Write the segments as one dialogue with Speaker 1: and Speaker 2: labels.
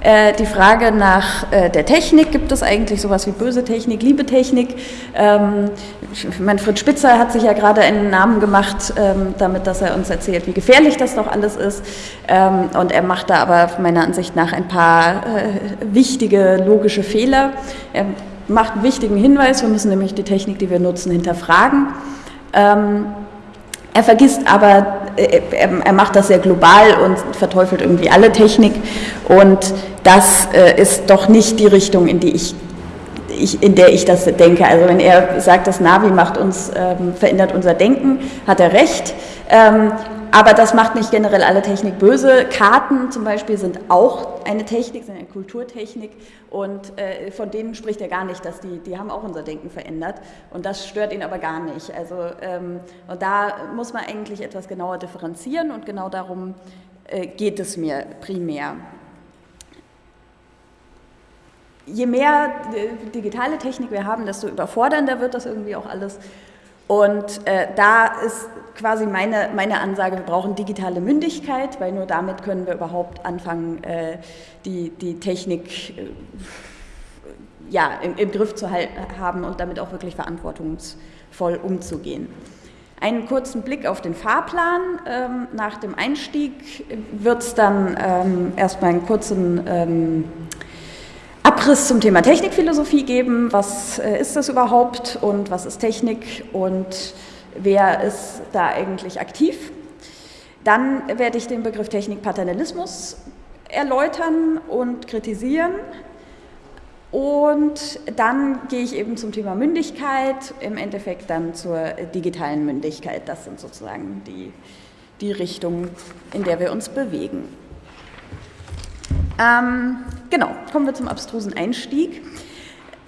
Speaker 1: Äh, die Frage nach äh, der Technik, gibt es eigentlich sowas wie böse Technik, liebe Technik? Ähm, Manfred Spitzer hat sich ja gerade einen Namen gemacht, ähm, damit, dass er uns erzählt, wie gefährlich das doch alles ist. Ähm, und er macht da aber meiner Ansicht nach ein paar äh, wichtige logische Fehler. Er macht einen wichtigen Hinweis, wir müssen nämlich die Technik, die wir nutzen, hinterfragen. Ähm, er vergisst aber, äh, er macht das sehr global und verteufelt irgendwie alle Technik und das äh, ist doch nicht die Richtung, in die ich, ich, in der ich das denke. Also wenn er sagt, das Navi macht uns, ähm, verändert unser Denken, hat er recht. Ähm, aber das macht nicht generell alle Technik böse. Karten zum Beispiel sind auch eine Technik, sind eine Kulturtechnik und äh, von denen spricht er gar nicht, dass die, die haben auch unser Denken verändert und das stört ihn aber gar nicht. Also ähm, und da muss man eigentlich etwas genauer differenzieren und genau darum äh, geht es mir primär. Je mehr äh, digitale Technik wir haben, desto überfordernder wird das irgendwie auch alles. Und äh, da ist quasi meine, meine Ansage, wir brauchen digitale Mündigkeit, weil nur damit können wir überhaupt anfangen, äh, die, die Technik äh, ja, im, im, Griff zu haben und damit auch wirklich verantwortungsvoll umzugehen. Einen kurzen Blick auf den Fahrplan. Ähm, nach dem Einstieg wird es dann ähm, erstmal einen kurzen ähm, Abriss zum Thema Technikphilosophie geben. Was äh, ist das überhaupt und was ist Technik und wer ist da eigentlich aktiv? Dann werde ich den Begriff Technikpaternalismus erläutern und kritisieren. Und dann gehe ich eben zum Thema Mündigkeit, im Endeffekt dann zur digitalen Mündigkeit. Das sind sozusagen die, die Richtungen, in der wir uns bewegen. Ähm, genau, kommen wir zum abstrusen Einstieg.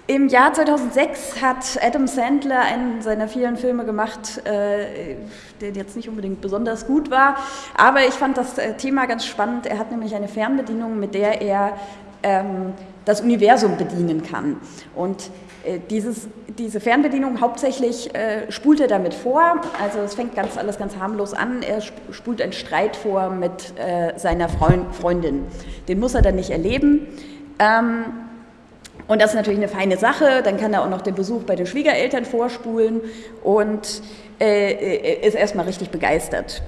Speaker 1: Im Jahr 2006 hat Adam Sandler einen seiner vielen Filme gemacht, äh, der jetzt nicht unbedingt besonders gut war, aber ich fand das äh, Thema ganz spannend. Er hat nämlich eine Fernbedienung, mit der er ähm, das Universum bedienen kann. Und dieses, diese Fernbedienung hauptsächlich äh, spult er damit vor, also es fängt ganz, alles ganz harmlos an, er spult einen Streit vor mit äh, seiner Freund, Freundin. Den muss er dann nicht erleben. Ähm, und das ist natürlich eine feine Sache, dann kann er auch noch den Besuch bei den Schwiegereltern vorspulen und äh, äh ist erstmal richtig begeistert.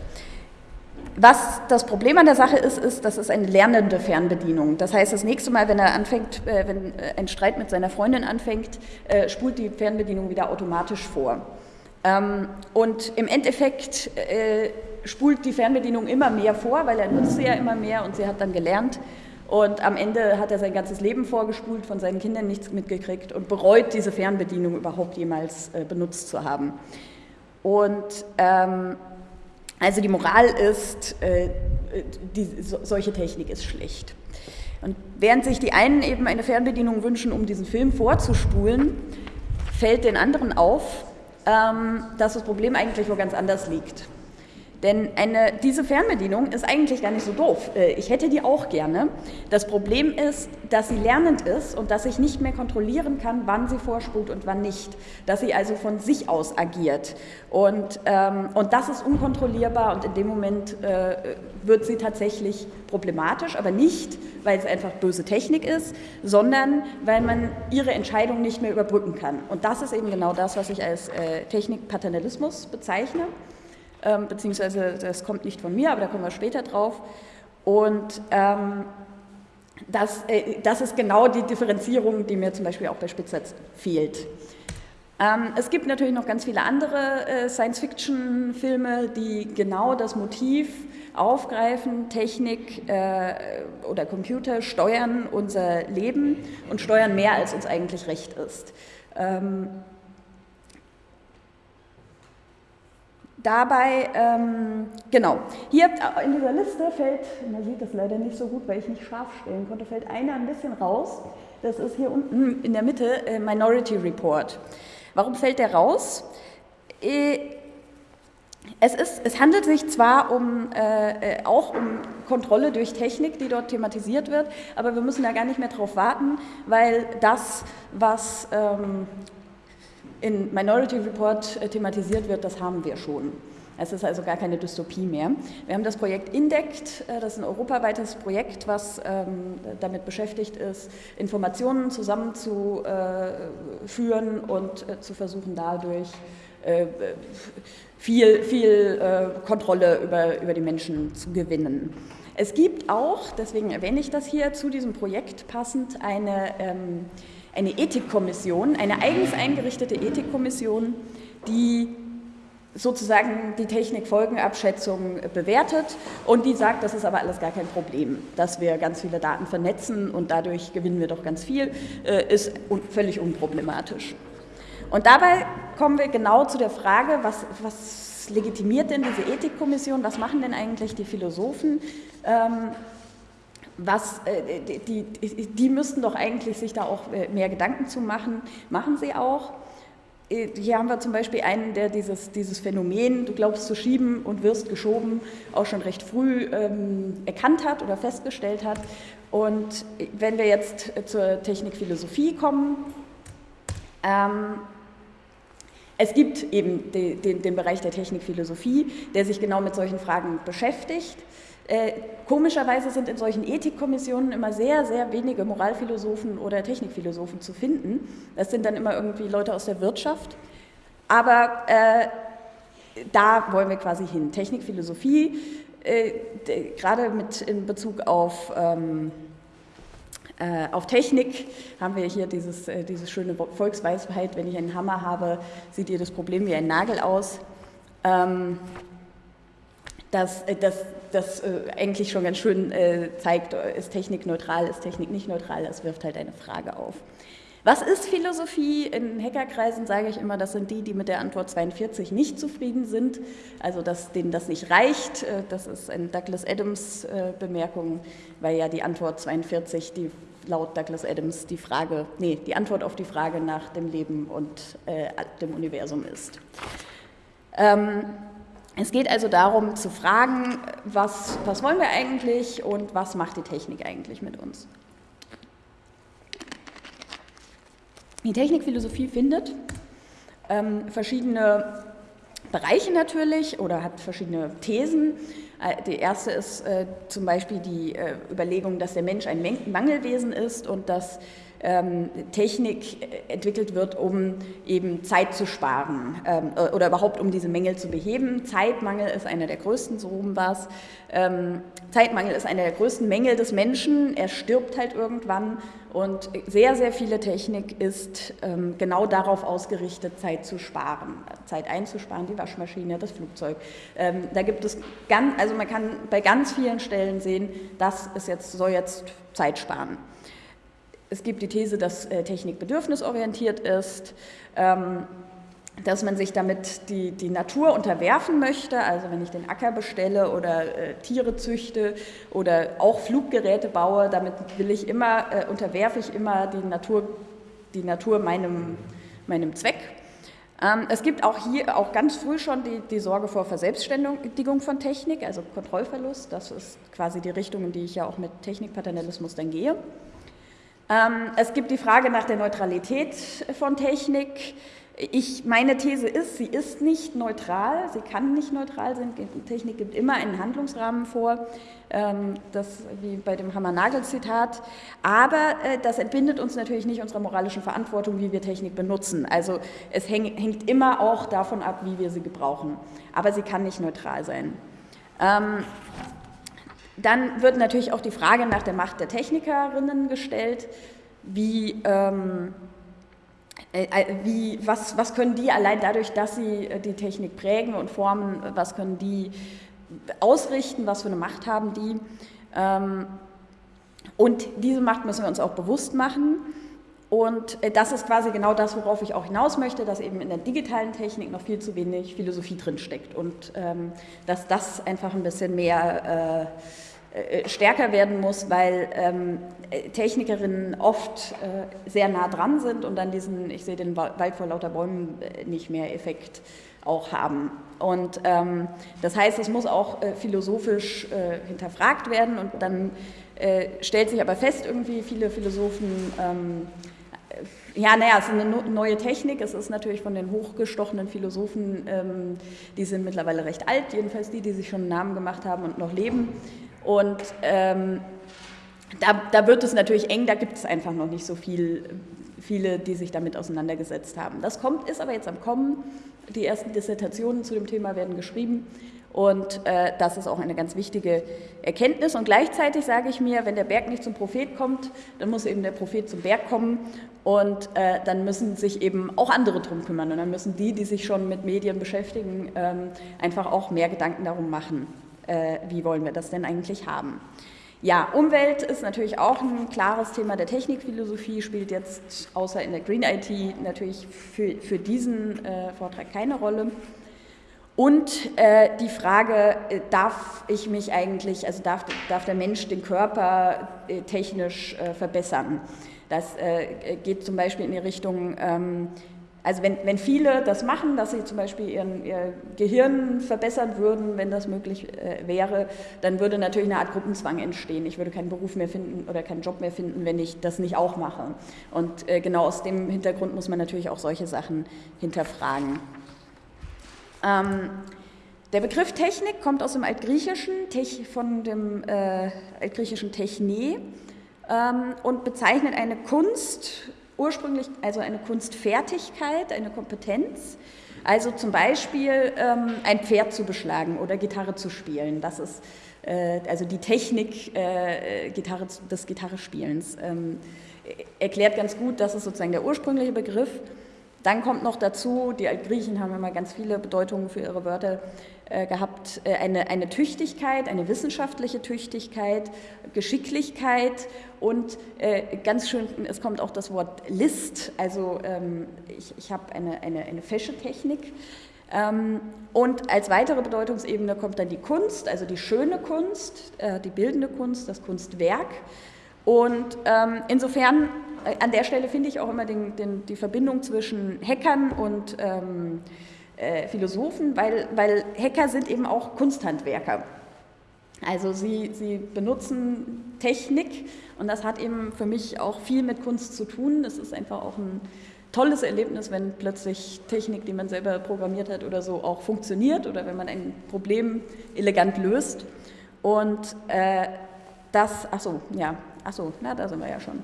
Speaker 1: Was das Problem an der Sache ist, ist, das ist eine lernende Fernbedienung. Das heißt, das nächste Mal, wenn er anfängt, äh, wenn äh, ein Streit mit seiner Freundin anfängt, äh, spult die Fernbedienung wieder automatisch vor. Ähm, und im Endeffekt spult die Fernbedienung immer mehr vor, weil er nutzt sie ja immer mehr und sie hat dann gelernt. Und am Ende hat er sein ganzes Leben vorgespult, von seinen Kindern nichts mitgekriegt und bereut diese Fernbedienung überhaupt jemals benutzt zu haben. Und ähm, also die Moral ist, äh, die, so, solche Technik ist schlecht. Und während sich die einen eben eine Fernbedienung wünschen, um diesen Film vorzuspulen, fällt den anderen auf, ähm, dass das Problem eigentlich wo ganz anders liegt. Denn eine, diese Fernbedienung ist eigentlich gar nicht so doof. Äh, ich hätte die auch gerne. Das Problem ist, dass sie lernend ist und dass ich nicht mehr kontrollieren kann, wann sie vorspult und wann nicht. Dass sie also von sich aus agiert. Und, ähm, und das ist unkontrollierbar und in dem Moment äh, wird sie tatsächlich problematisch, aber nicht, weil es einfach böse Technik ist, sondern weil man ihre Entscheidung nicht mehr überbrücken kann. Und das ist eben genau das, was ich als äh, Technikpaternalismus bezeichne ähm, beziehungsweise das kommt nicht von mir, aber da kommen wir später drauf. Und ähm, das, äh, das ist genau die Differenzierung, die mir zum Beispiel auch bei Spitzer fehlt. Ähm, es gibt natürlich noch ganz viele andere äh, Science-Fiction-Filme, die genau das Motiv aufgreifen, Technik äh, oder Computer steuern unser Leben und steuern mehr, als uns eigentlich recht ist. Ähm, Dabei, ähm, genau, hier in dieser Liste fällt, man sieht das leider nicht so gut, weil ich nicht scharf stellen konnte, fällt einer ein bisschen raus. Das ist hier unten in der Mitte äh, Minority Report. Warum fällt der raus? Äh, es, ist, es handelt sich zwar um, äh, äh, auch um Kontrolle durch Technik, die dort thematisiert wird, aber wir müssen da gar nicht mehr drauf warten, weil das, was ähm, in Minority Report äh, thematisiert wird, das haben wir schon. Es ist also gar keine Dystopie mehr. Wir haben das Projekt INDECT, äh, das ist ein europaweites Projekt, was ähm, damit beschäftigt ist, Informationen zusammenzuführen und äh, zu versuchen, dadurch viel, viel Kontrolle über, über die Menschen zu gewinnen. Es gibt auch, deswegen erwähne ich das hier, zu diesem Projekt passend eine, ähm, eine Ethikkommission, eine eigens eingerichtete Ethikkommission, die sozusagen die Technikfolgenabschätzung bewertet und die sagt, das ist aber alles gar kein Problem, dass wir ganz viele Daten vernetzen und dadurch gewinnen wir doch ganz viel, äh, ist völlig unproblematisch. Und dabei kommen wir genau zu der Frage, was, was legitimiert denn diese Ethikkommission, was machen denn eigentlich die Philosophen? Was, äh, die, die, die müssten doch eigentlich sich da auch äh, mehr Gedanken zu machen, machen sie auch. Äh, hier haben wir zum Beispiel einen, der dieses, dieses Phänomen, du glaubst zu schieben und wirst geschoben, auch schon recht früh ähm, erkannt hat oder festgestellt hat. Und wenn wir jetzt zur Technikphilosophie kommen, ähm, es gibt eben den, den, den Bereich der Technikphilosophie, der sich genau mit solchen Fragen beschäftigt. Äh, komischerweise sind in solchen Ethikkommissionen immer sehr, sehr wenige Moralphilosophen oder Technikphilosophen zu finden. Das sind dann immer irgendwie Leute aus der Wirtschaft. Aber äh, da wollen wir quasi hin. Technikphilosophie, äh, gerade mit in Bezug auf, ähm, äh, auf Technik, haben wir hier dieses, äh, diese schöne Volksweisheit, wenn ich einen Hammer habe, sieht jedes Problem wie ein Nagel aus. Ähm, das, äh, das, das äh, eigentlich schon ganz schön äh, zeigt, ist Technik neutral, ist Technik nicht neutral, das wirft halt eine Frage auf. Was ist Philosophie? In Hackerkreisen sage ich immer, das sind die, die mit der Antwort 42 nicht zufrieden sind, also dass denen das nicht reicht. Das ist eine Douglas Adams Bemerkung, weil ja die Antwort 42, die laut Douglas Adams die Frage, nee, die Antwort auf die Frage nach dem Leben und äh, dem Universum ist. Ähm, es geht also darum zu fragen, was, was wollen wir eigentlich und was macht die Technik eigentlich mit uns. Die Technikphilosophie findet ähm, verschiedene Bereiche natürlich oder hat verschiedene Thesen. Äh, die erste ist äh, zum Beispiel die äh, Überlegung, dass der Mensch ein Mangelwesen ist und dass ähm, Technik entwickelt wird, um eben Zeit zu sparen ähm, äh, oder überhaupt um diese Mängel zu beheben. Zeitmangel ist einer der größten, so rum war es. Ähm, Zeitmangel ist einer der größten Mängel des Menschen. Er stirbt halt irgendwann und sehr, sehr viele Technik ist ähm, genau darauf ausgerichtet, Zeit zu sparen, Zeit einzusparen, die Waschmaschine, das Flugzeug. Ähm, da gibt es ganz, also man kann bei ganz vielen Stellen sehen, das ist jetzt, soll jetzt Zeit sparen. Es gibt die These, dass äh, Technik bedürfnisorientiert ist, ähm, dass man sich damit die, die Natur unterwerfen möchte. Also wenn ich den Acker bestelle oder äh, Tiere züchte oder auch Fluggeräte baue, damit will ich immer, äh, unterwerfe ich immer die Natur, die Natur meinem, meinem Zweck. Ähm, es gibt auch hier auch ganz früh schon die, die Sorge vor Verselbstständigung von Technik, also Kontrollverlust. Das ist quasi die Richtung, in die ich ja auch mit Technikpaternalismus dann gehe. Ähm, es gibt die Frage nach der Neutralität von Technik. Ich, meine These ist, sie ist nicht neutral, sie kann nicht neutral sein. Technik gibt immer einen Handlungsrahmen vor, ähm, das wie bei dem Hammer-Nagel-Zitat. Aber äh, das entbindet uns natürlich nicht unserer moralischen Verantwortung, wie wir Technik benutzen. Also es hängt immer auch davon ab, wie wir sie gebrauchen. Aber sie kann nicht neutral sein. Dann wird natürlich auch die Frage nach der Macht der Technikerinnen gestellt, wie, ähm, äh, äh, wie, was, was können die allein dadurch, dass sie äh, die Technik prägen und formen, was können die ausrichten, was für eine Macht haben die. Ähm, und diese Macht müssen wir uns auch bewusst machen. Und äh, das ist quasi genau das, worauf ich auch hinaus möchte, dass eben in der digitalen Technik noch viel zu wenig Philosophie drinsteckt und ähm, dass das einfach ein bisschen mehr äh, äh, stärker werden muss, weil ähm, Technikerinnen oft äh, sehr nah dran sind und dann diesen, ich sehe den Wald vor lauter Bäumen äh, nicht mehr Effekt auch haben. Und ähm, das heißt, es muss auch äh, philosophisch äh, hinterfragt werden und dann äh, stellt sich aber fest, irgendwie viele Philosophen ähm, ja, naja, es ist eine neue Technik. Es ist natürlich von den hochgestochenen Philosophen, ähm, die sind mittlerweile recht alt, jedenfalls die, die sich schon einen Namen gemacht haben und noch leben. Und ähm, da, da, wird es natürlich eng, da gibt es einfach noch nicht so viel, viele, die sich damit auseinandergesetzt haben. Das kommt, ist aber jetzt am Kommen. Die ersten Dissertationen zu dem Thema werden geschrieben und äh, das ist auch eine ganz wichtige Erkenntnis. Und gleichzeitig sage ich mir, wenn der Berg nicht zum Prophet kommt, dann muss eben der Prophet zum Berg kommen. Und äh, dann müssen sich eben auch andere drum kümmern. Und dann müssen die, die sich schon mit Medien beschäftigen, ähm, einfach auch mehr Gedanken darum machen, äh, wie wollen wir das denn eigentlich haben. Ja, Umwelt ist natürlich auch ein klares Thema der Technikphilosophie, spielt jetzt außer in der Green IT natürlich für, für diesen äh, Vortrag keine Rolle. Und äh, die Frage, äh, darf ich mich eigentlich, also darf, darf der Mensch den Körper äh, technisch äh, verbessern? Das äh, geht zum Beispiel in die Richtung, ähm, also wenn, wenn viele das machen, dass sie zum Beispiel ihren, ihr Gehirn verbessern würden, wenn das möglich äh, wäre, dann würde natürlich eine Art Gruppenzwang entstehen. Ich würde keinen Beruf mehr finden oder keinen Job mehr finden, wenn ich das nicht auch mache. Und genau aus dem Hintergrund muss man natürlich auch solche Sachen hinterfragen. Ähm, der Begriff Technik kommt aus dem Altgriechischen, von dem äh, altgriechischen Techne ähm, und bezeichnet eine Kunst, ursprünglich also eine Kunstfertigkeit, eine Kompetenz. Also zum Beispiel ähm, ein Pferd zu beschlagen oder Gitarre zu spielen. Das ist äh, also die Technik äh, Gitarre, des Gitarrespielens. Ähm, erklärt ganz gut, das ist sozusagen der ursprüngliche Begriff. Dann kommt noch dazu, die Altgriechen haben immer ganz viele Bedeutungen für ihre Wörter äh, gehabt, äh, eine, eine Tüchtigkeit, eine wissenschaftliche Tüchtigkeit, Geschicklichkeit und äh, ganz schön, es kommt auch das Wort List, also ähm, ich, ich habe eine, eine, eine Feschetechnik. Ähm, und als weitere Bedeutungsebene kommt dann die Kunst, also die schöne Kunst, die bildende Kunst, das Kunstwerk. Und ähm, insofern an der Stelle finde ich auch immer den, den, die Verbindung zwischen Hackern und ähm, äh, Philosophen, weil, weil Hacker sind eben auch Kunsthandwerker. Also sie, sie benutzen Technik und das hat eben für mich auch viel mit Kunst zu tun. Es ist einfach auch ein tolles Erlebnis, wenn plötzlich Technik, die man selber programmiert hat oder so, auch funktioniert oder wenn man ein Problem elegant löst. Und äh, das, ach so, ja, ach so, na, da sind wir ja schon.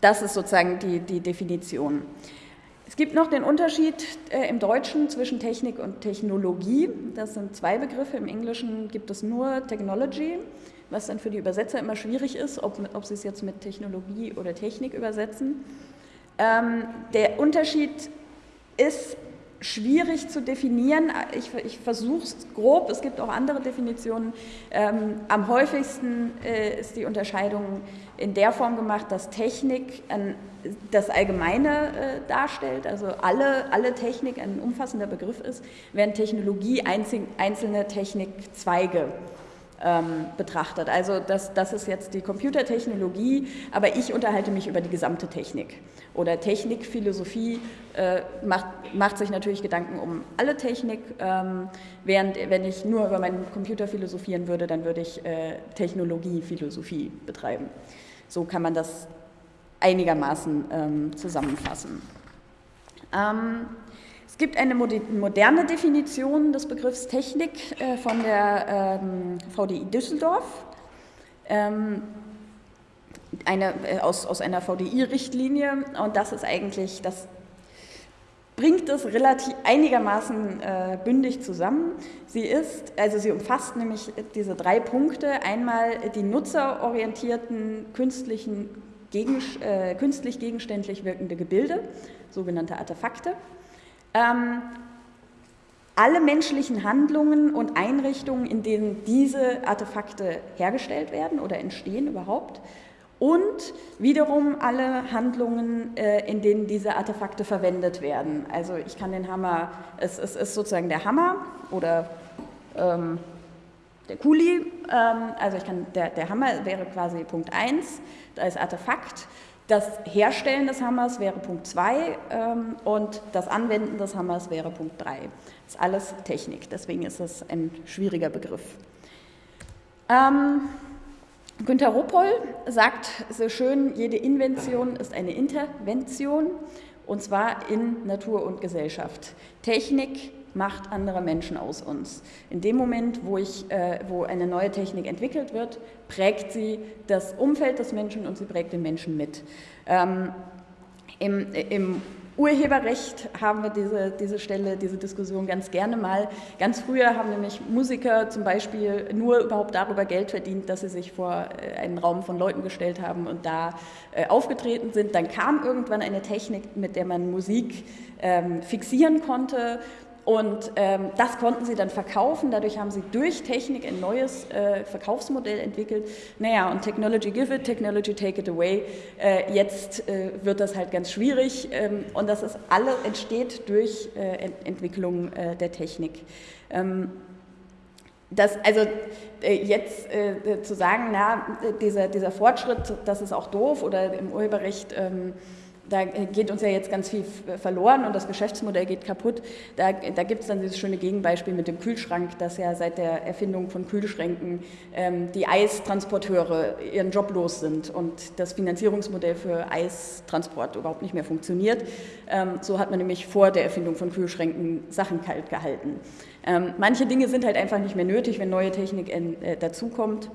Speaker 1: Das ist sozusagen die, die Definition. Es gibt noch den Unterschied äh, im Deutschen zwischen Technik und Technologie. Das sind zwei Begriffe. Im Englischen gibt es nur Technology, was dann für die Übersetzer immer schwierig ist, ob, ob sie es jetzt mit Technologie oder Technik übersetzen. Ähm, der Unterschied ist schwierig zu definieren. Ich, ich versuche es grob, es gibt auch andere Definitionen. Ähm, am häufigsten äh, ist die Unterscheidung in der Form gemacht, dass Technik ein, das Allgemeine äh, darstellt, also alle, alle Technik ein umfassender Begriff ist, während Technologie einzelne Technikzweige ähm, betrachtet. Also das, das ist jetzt die Computertechnologie, aber ich unterhalte mich über die gesamte Technik. Oder Technikphilosophie äh, macht, macht sich natürlich Gedanken um alle Technik, ähm, während wenn ich nur über meinen Computer philosophieren würde, dann würde ich äh, Technologiephilosophie betreiben. So kann man das einigermaßen ähm, zusammenfassen. Ähm, es gibt eine moderne Definition des Begriffs Technik äh, von der ähm, VDI Düsseldorf, ähm, eine, äh, aus, aus einer VDI-Richtlinie und das ist eigentlich, das bringt es relativ einigermaßen äh, bündig zusammen. Sie ist, also sie umfasst nämlich diese drei Punkte. Einmal die nutzerorientierten künstlichen, gegen, künstlich gegenständlich wirkende Gebilde, sogenannte Artefakte. Ähm, alle menschlichen Handlungen und Einrichtungen, in denen diese Artefakte hergestellt werden oder entstehen überhaupt. Und wiederum alle Handlungen, äh, in denen diese Artefakte verwendet werden. Also ich kann den Hammer, es, es ist sozusagen der Hammer oder ähm, der Kuli, ähm, also ich kann, der, der Hammer wäre quasi Punkt 1, da ist Artefakt. Das Herstellen des Hammers wäre Punkt 2 ähm, und das Anwenden des Hammers wäre Punkt 3. Das ist alles Technik, deswegen ist es ein schwieriger Begriff. Ähm, Günter Ruppol sagt so schön, jede Invention ist eine Intervention und zwar in Natur und Gesellschaft. Technik macht andere Menschen aus uns. In dem Moment, wo, ich, äh, wo eine neue Technik entwickelt wird, prägt sie das Umfeld des Menschen und sie prägt den Menschen mit. Ähm, im, Im Urheberrecht haben wir diese, diese Stelle, diese Diskussion ganz gerne mal. Ganz früher haben nämlich Musiker zum Beispiel nur überhaupt darüber Geld verdient, dass sie sich vor äh, einen Raum von Leuten gestellt haben und da äh, aufgetreten sind. Dann kam irgendwann eine Technik, mit der man Musik ähm, fixieren konnte und ähm, das konnten sie dann verkaufen. Dadurch haben sie durch Technik ein neues äh, Verkaufsmodell entwickelt. Naja, und Technology give it, Technology take it away. Äh, jetzt äh, wird das halt ganz schwierig. Ähm, und das ist alles entsteht durch äh, Ent Entwicklung äh, der Technik. Ähm, das, also äh, jetzt zu sagen, na, dieser, dieser Fortschritt, das ist auch doof oder im Urheberrecht ähm, da geht uns ja jetzt ganz viel verloren und das Geschäftsmodell geht kaputt. Da, da gibt es dann dieses schöne Gegenbeispiel mit dem Kühlschrank, dass ja seit der Erfindung von Kühlschränken ähm, die Eistransporteure ihren Job los sind und das Finanzierungsmodell für Eistransport überhaupt nicht mehr funktioniert. Ähm, so hat man nämlich vor der Erfindung von Kühlschränken Sachen kalt gehalten. Ähm, manche Dinge sind halt einfach nicht mehr nötig, wenn neue Technik äh, dazukommt.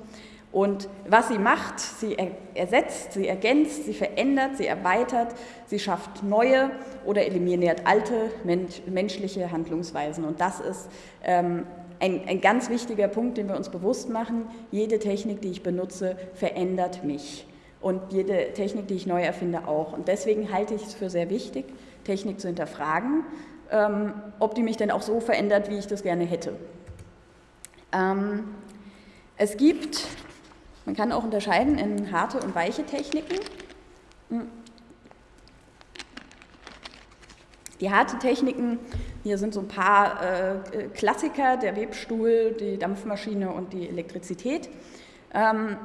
Speaker 1: Und was sie macht, sie ersetzt, sie ergänzt, sie verändert, sie erweitert, sie schafft neue oder eliminiert alte menschliche Handlungsweisen. Und das ist ähm, ein, ein ganz wichtiger Punkt, den wir uns bewusst machen. Jede Technik, die ich benutze, verändert mich. Und jede Technik, die ich neu erfinde, auch. Und deswegen halte ich es für sehr wichtig, Technik zu hinterfragen, ähm, ob die mich denn auch so verändert, wie ich das gerne hätte. Ähm, es gibt man kann auch unterscheiden in harte und weiche Techniken. Hm. Die harte Techniken, hier sind so ein paar äh, Klassiker, der Webstuhl, die Dampfmaschine und die Elektrizität. Ähm,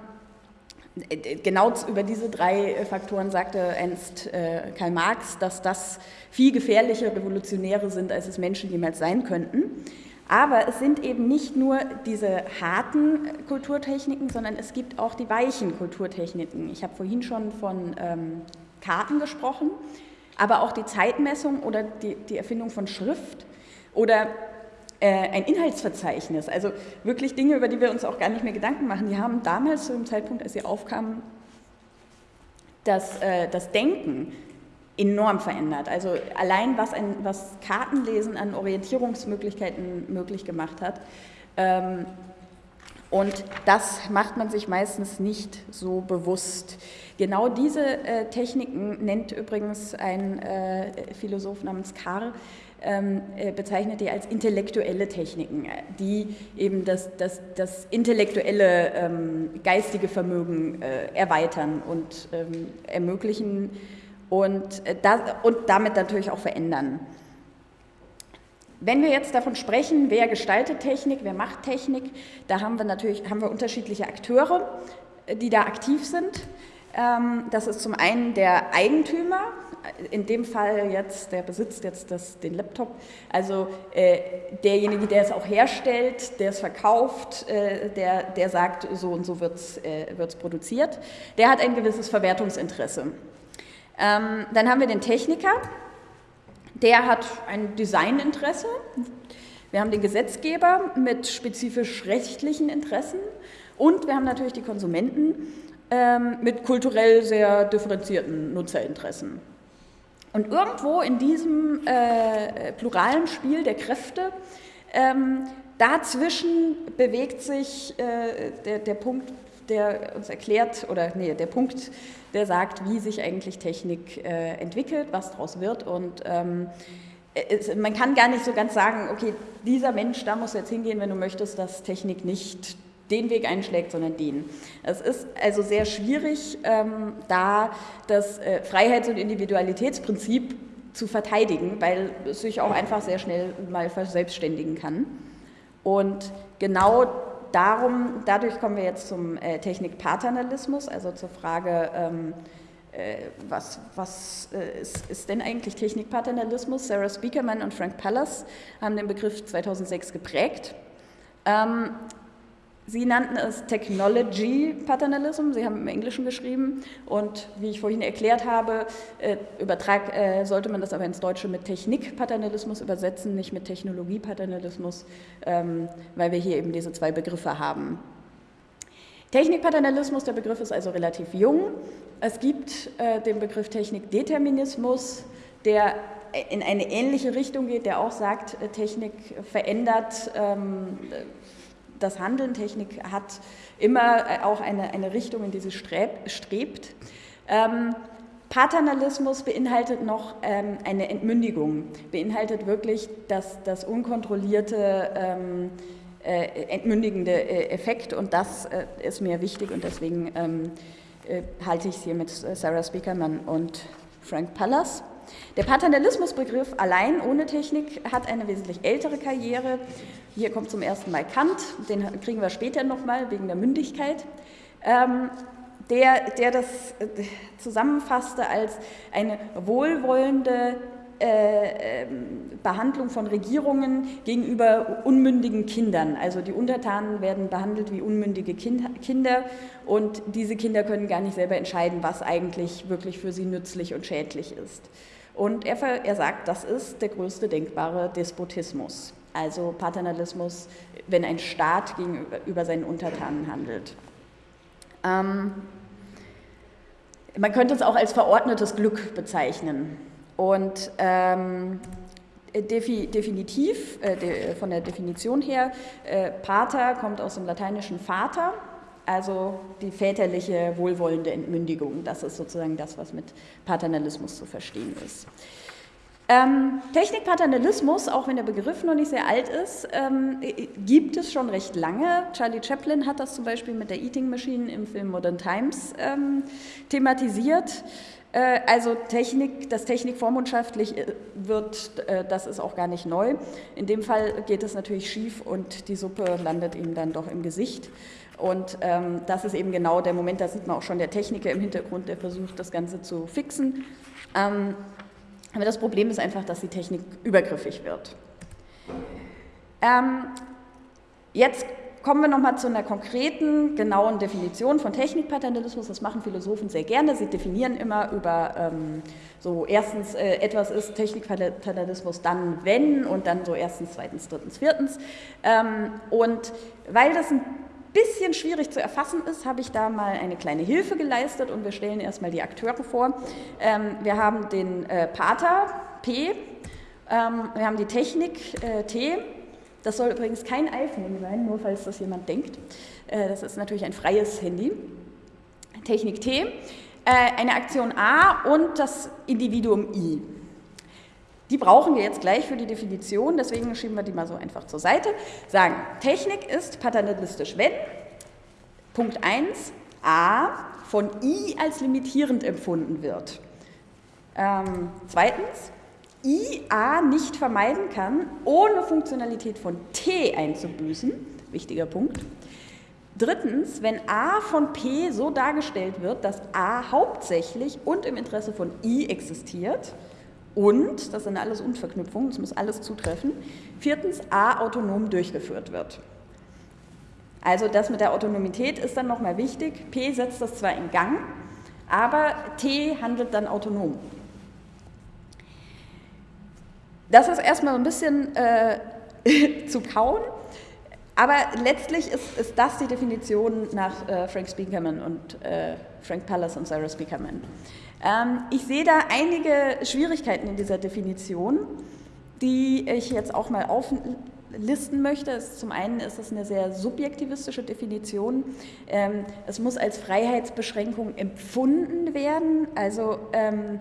Speaker 1: genau über diese drei Faktoren sagte einst äh, Karl Marx, dass das viel gefährlichere Revolutionäre sind, als es Menschen jemals sein könnten. Aber es sind eben nicht nur diese harten Kulturtechniken, sondern es gibt auch die weichen Kulturtechniken. Ich habe vorhin schon von ähm, Karten gesprochen, aber auch die Zeitmessung oder die, die Erfindung von Schrift oder äh, ein Inhaltsverzeichnis. Also wirklich Dinge, über die wir uns auch gar nicht mehr Gedanken machen. Die haben damals zu dem Zeitpunkt, als sie aufkamen, das, äh, das Denken enorm verändert. Also allein was, ein, was Kartenlesen an Orientierungsmöglichkeiten möglich gemacht hat. Ähm, und das macht man sich meistens nicht so bewusst. Genau diese äh, Techniken nennt übrigens ein äh, Philosoph namens Karl, ähm, äh, bezeichnet die als intellektuelle Techniken, die eben das, das, das intellektuelle ähm, geistige Vermögen äh, erweitern und ähm, ermöglichen, und, äh, das, und damit natürlich auch verändern. Wenn wir jetzt davon sprechen, wer gestaltet Technik, wer macht Technik, da haben wir natürlich haben wir unterschiedliche Akteure, äh, die da aktiv sind. Ähm, das ist zum einen der Eigentümer, in dem Fall jetzt, der besitzt jetzt das, den Laptop, also äh, derjenige, der es auch herstellt, der es verkauft, äh, der, der sagt, so und so wird es äh, produziert, der hat ein gewisses Verwertungsinteresse. Ähm, dann haben wir den Techniker, der hat ein Designinteresse. Wir haben den Gesetzgeber mit spezifisch rechtlichen Interessen und wir haben natürlich die Konsumenten ähm, mit kulturell sehr differenzierten Nutzerinteressen. Und irgendwo in diesem äh, pluralen Spiel der Kräfte, ähm, dazwischen bewegt sich äh, der, der Punkt, der uns erklärt, oder nee, der Punkt, der sagt, wie sich eigentlich Technik äh, entwickelt, was daraus wird. Und ähm, es, man kann gar nicht so ganz sagen, okay, dieser Mensch, da muss jetzt hingehen, wenn du möchtest, dass Technik nicht den Weg einschlägt, sondern den. Es ist also sehr schwierig, ähm, da das äh, Freiheits- und Individualitätsprinzip zu verteidigen, weil es sich auch einfach sehr schnell mal verselbstständigen kann. Und genau darum, dadurch kommen wir jetzt zum äh, Technikpaternalismus, also zur Frage, ähm, äh, was, was äh, ist, ist, denn eigentlich Technikpaternalismus? Sarah Speakerman und Frank Pallas haben den Begriff 2006 geprägt. Ähm, Sie nannten es Technology Paternalism, Sie haben im Englischen geschrieben und wie ich vorhin erklärt habe, äh, übertrag, äh, sollte man das aber ins Deutsche mit Technik-Paternalismus übersetzen, nicht mit Technologie-Paternalismus, ähm, weil wir hier eben diese zwei Begriffe haben. Technik-Paternalismus, der Begriff ist also relativ jung. Es gibt äh, den Begriff Technik-Determinismus, der in eine ähnliche Richtung geht, der auch sagt, äh, Technik verändert ähm, das Handeln, Technik hat immer äh, auch eine, eine Richtung, in die sie strebt. Ähm, Paternalismus beinhaltet noch ähm, eine Entmündigung, beinhaltet wirklich das, das unkontrollierte, ähm, äh, entmündigende äh, Effekt und das äh, ist mir wichtig und deswegen ähm, äh, halte ich es hier mit Sarah Speakerman und Frank Pallas. Der Paternalismusbegriff allein ohne Technik hat eine wesentlich ältere Karriere. Hier kommt zum ersten Mal Kant, den kriegen wir später nochmal wegen der Mündigkeit. Ähm, der, der das äh, zusammenfasste als eine wohlwollende äh, ähm, Behandlung von Regierungen gegenüber unmündigen Kindern. Also die Untertanen werden behandelt wie unmündige Kinder und diese Kinder können gar nicht selber entscheiden, was eigentlich wirklich für sie nützlich und schädlich ist. Und er, er sagt, das ist der größte denkbare Despotismus, also Paternalismus, wenn ein Staat gegenüber seinen Untertanen handelt. Ähm, man könnte es auch als verordnetes Glück bezeichnen. Und ähm, definitiv, äh, de, von der Definition her, äh, Pater kommt aus dem lateinischen Vater also die väterliche wohlwollende Entmündigung, das ist sozusagen das, was mit Paternalismus zu verstehen ist. Ähm, Technikpaternalismus, auch wenn der Begriff noch nicht sehr alt ist, ähm, gibt es schon recht lange. Charlie Chaplin hat das zum Beispiel mit der Eating Machine im Film Modern Times ähm, thematisiert. Äh, also Technik, dass Technik vormundschaftlich äh, wird, äh, das ist auch gar nicht neu. In dem Fall geht es natürlich schief und die Suppe landet ihm dann doch im Gesicht. Und ähm, das ist eben genau der Moment, da sieht man auch schon der Techniker im Hintergrund, der versucht, das Ganze zu fixen. Ähm, aber das Problem ist einfach, dass die Technik übergriffig wird. Ähm, jetzt kommen wir nochmal zu einer konkreten, genauen Definition von Technikpaternalismus. Das machen Philosophen sehr gerne. Sie definieren immer über ähm, so erstens, äh, etwas ist Technikpaternalismus dann, wenn und dann so erstens, zweitens, drittens, viertens. Ähm, und weil das ein bisschen schwierig zu erfassen ist, habe ich da mal eine kleine Hilfe geleistet und wir stellen erstmal die Akteure vor. Ähm, wir haben den äh, Pater P, ähm, wir haben die Technik äh, T. Das soll übrigens kein iPhone sein, nur falls das jemand denkt. Äh, das ist natürlich ein freies Handy. Technik T, äh, eine Aktion A und das Individuum I. Die brauchen wir jetzt gleich für die Definition, deswegen schieben wir die mal so einfach zur Seite. Sagen, Technik ist paternalistisch, wenn Punkt 1 a von i als limitierend empfunden wird. Ähm, zweitens, i a nicht vermeiden kann, ohne Funktionalität von t einzubüßen. Wichtiger Punkt. Drittens, wenn a von p so dargestellt wird, dass a hauptsächlich und im Interesse von i existiert. Und, das sind alles Unverknüpfungen, das muss alles zutreffen. Viertens, A autonom durchgeführt wird. Also das mit der Autonomität ist dann nochmal wichtig. P setzt das zwar in Gang, aber T handelt dann autonom. Das ist erstmal ein bisschen äh, zu kauen, aber letztlich ist, ist, das die Definition nach äh, Frank Speakerman und äh, Frank Pallas und Sarah Speakerman. Ähm, ich sehe da einige Schwierigkeiten in dieser Definition, die ich jetzt auch mal auflisten möchte. Zum einen ist es eine sehr subjektivistische Definition. Ähm, es muss als Freiheitsbeschränkung empfunden werden. Also ähm,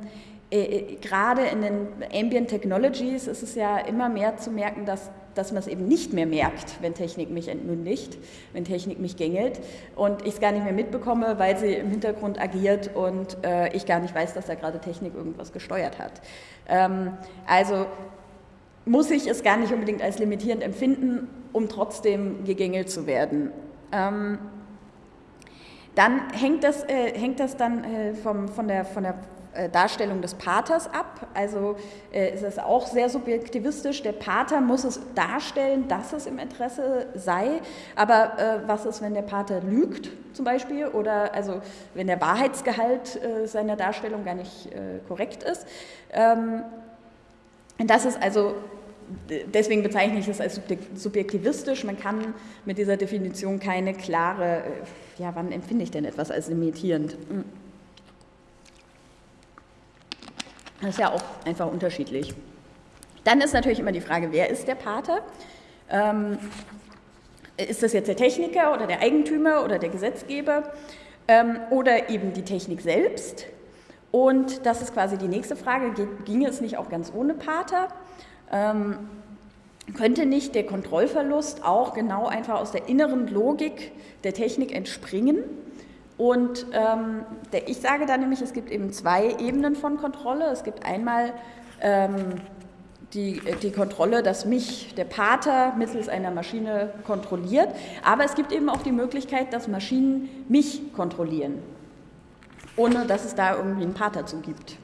Speaker 1: äh, äh, gerade in den Ambient Technologies ist es ja immer mehr zu merken, dass dass man es eben nicht mehr merkt, wenn Technik mich entmündigt, wenn Technik mich gängelt und ich es gar nicht mehr mitbekomme, weil sie im Hintergrund agiert und äh, ich gar nicht weiß, dass da gerade Technik irgendwas gesteuert hat. Ähm, also muss ich es gar nicht unbedingt als limitierend empfinden, um trotzdem gegängelt zu werden. Ähm, Dann hängt das, äh, hängt das dann äh, vom, von, der, von der Darstellung des Paters ab. Also äh, ist es auch sehr subjektivistisch. Der Pater muss es darstellen, dass es im Interesse sei. Aber äh, was ist, wenn der Pater lügt zum Beispiel oder also wenn der Wahrheitsgehalt äh, seiner Darstellung gar nicht äh, korrekt ist? Ähm, das ist also deswegen bezeichne ich es als subjektivistisch. Man kann mit dieser Definition keine klare, äh, ja, wann empfinde ich denn etwas als limitierend? Hm. Das ist ja auch einfach unterschiedlich. Dann ist natürlich immer die Frage, wer ist der Pater? Ähm, ist das jetzt der Techniker oder der Eigentümer oder der Gesetzgeber ähm, oder eben die Technik selbst? Und das ist quasi die nächste Frage, ging es nicht auch ganz ohne Pater? Ähm, könnte nicht der Kontrollverlust auch genau einfach aus der inneren Logik der Technik entspringen? Und ähm, der, ich sage da nämlich, es gibt eben zwei Ebenen von Kontrolle. Es gibt einmal ähm, die, die Kontrolle, dass mich der Pater mittels einer Maschine kontrolliert, aber es gibt eben auch die Möglichkeit, dass Maschinen mich kontrollieren, ohne dass es da irgendwie einen Pater zu gibt.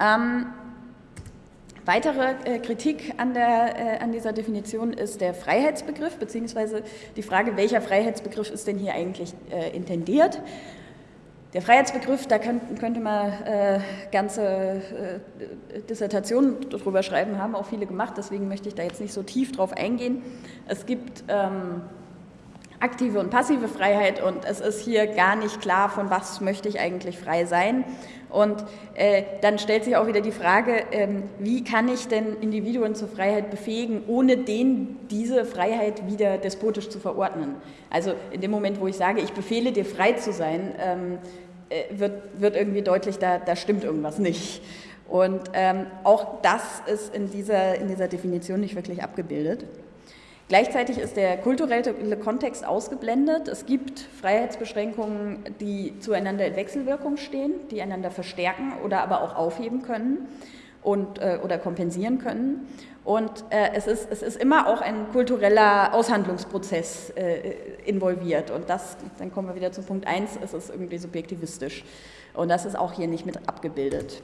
Speaker 1: Ähm, Weitere äh, Kritik an, der, äh, an, dieser Definition ist der Freiheitsbegriff, beziehungsweise die Frage, welcher Freiheitsbegriff ist denn hier eigentlich äh, intendiert. Der Freiheitsbegriff, da könnt, könnte man äh, ganze äh, Dissertationen drüber schreiben, haben auch viele gemacht, deswegen möchte ich da jetzt nicht so tief drauf eingehen. Es gibt ähm, aktive und passive Freiheit und es ist hier gar nicht klar, von was möchte ich eigentlich frei sein. Und äh, dann stellt sich auch wieder die Frage, ähm, wie kann ich denn Individuen zur Freiheit befähigen, ohne denen diese Freiheit wieder despotisch zu verordnen. Also in dem Moment, wo ich sage, ich befehle dir frei zu sein, ähm, äh, wird, wird irgendwie deutlich, da, da stimmt irgendwas nicht. Und ähm, auch das ist in dieser, in dieser Definition nicht wirklich abgebildet. Gleichzeitig ist der kulturelle Kontext ausgeblendet. Es gibt Freiheitsbeschränkungen, die zueinander in Wechselwirkung stehen, die einander verstärken oder aber auch aufheben können und, äh, oder kompensieren können. Und äh, es, ist, es ist immer auch ein kultureller Aushandlungsprozess äh, involviert. Und das, dann kommen wir wieder zu Punkt 1, es ist irgendwie subjektivistisch. Und das ist auch hier nicht mit abgebildet.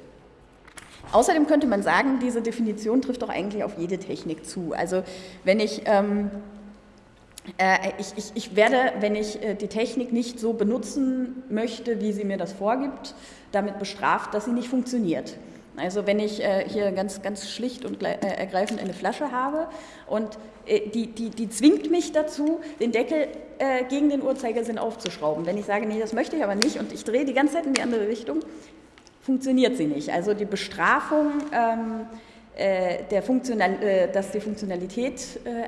Speaker 1: Außerdem könnte man sagen, diese Definition trifft doch eigentlich auf jede Technik zu. Also wenn ich, ähm, äh, ich, ich, ich, werde, wenn ich äh, die Technik nicht so benutzen möchte, wie sie mir das vorgibt, damit bestraft, dass sie nicht funktioniert. Also wenn ich äh, hier ganz, ganz schlicht und äh, ergreifend eine Flasche habe und äh, die, die, die zwingt mich dazu, den Deckel äh, gegen den Uhrzeigersinn aufzuschrauben. Wenn ich sage, nee, das möchte ich aber nicht und ich drehe die ganze Zeit in die andere Richtung, funktioniert sie nicht. Also die Bestrafung, ähm, äh, der Funktional, äh, dass die Funktionalität äh,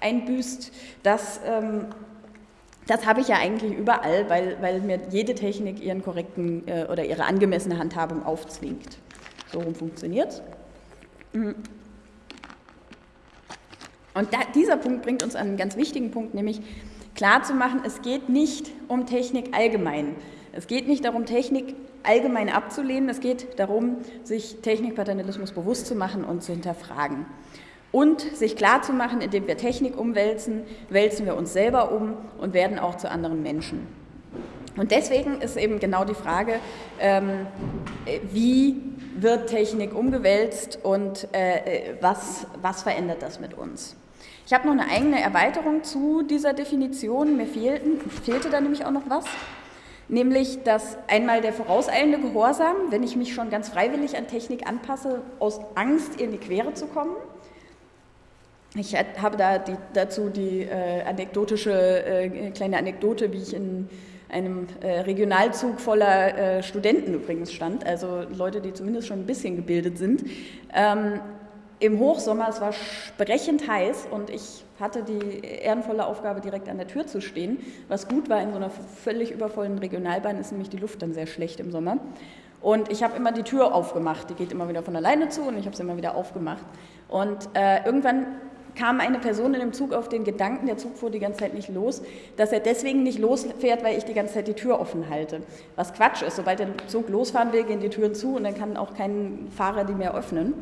Speaker 1: einbüßt, das, ähm, das habe ich ja eigentlich überall, weil, weil mir jede Technik ihren korrekten äh, oder ihre angemessene Handhabung aufzwingt. So rum funktioniert. Mhm. Und da, dieser Punkt bringt uns an einen ganz wichtigen Punkt, nämlich klarzumachen, es geht nicht um Technik allgemein. Es geht nicht darum, Technik allgemein abzulehnen. Es geht darum, sich Technikpaternalismus bewusst zu machen und zu hinterfragen. Und sich klarzumachen, indem wir Technik umwälzen, wälzen wir uns selber um und werden auch zu anderen Menschen. Und deswegen ist eben genau die Frage, ähm, wie wird Technik umgewälzt und äh, was, was verändert das mit uns? Ich habe noch eine eigene Erweiterung zu dieser Definition. Mir fehlten, fehlte da nämlich auch noch was nämlich dass einmal der vorauseilende Gehorsam, wenn ich mich schon ganz freiwillig an Technik anpasse, aus Angst in die Quere zu kommen. Ich habe da die, dazu die äh, anekdotische äh, kleine Anekdote, wie ich in einem äh, Regionalzug voller äh, Studenten übrigens stand, also Leute, die zumindest schon ein bisschen gebildet sind. Ähm, Im Hochsommer, es war sprechend heiß und ich hatte die ehrenvolle Aufgabe, direkt an der Tür zu stehen. Was gut war in so einer völlig übervollen Regionalbahn, ist nämlich die Luft dann sehr schlecht im Sommer. Und ich habe immer die Tür aufgemacht. Die geht immer wieder von alleine zu und ich habe sie immer wieder aufgemacht. Und äh, irgendwann kam eine Person in dem Zug auf den Gedanken, der Zug fuhr die ganze Zeit nicht los, dass er deswegen nicht losfährt, weil ich die ganze Zeit die Tür offen halte. Was Quatsch ist, sobald der Zug losfahren will, gehen die Türen zu und dann kann auch kein Fahrer die mehr öffnen.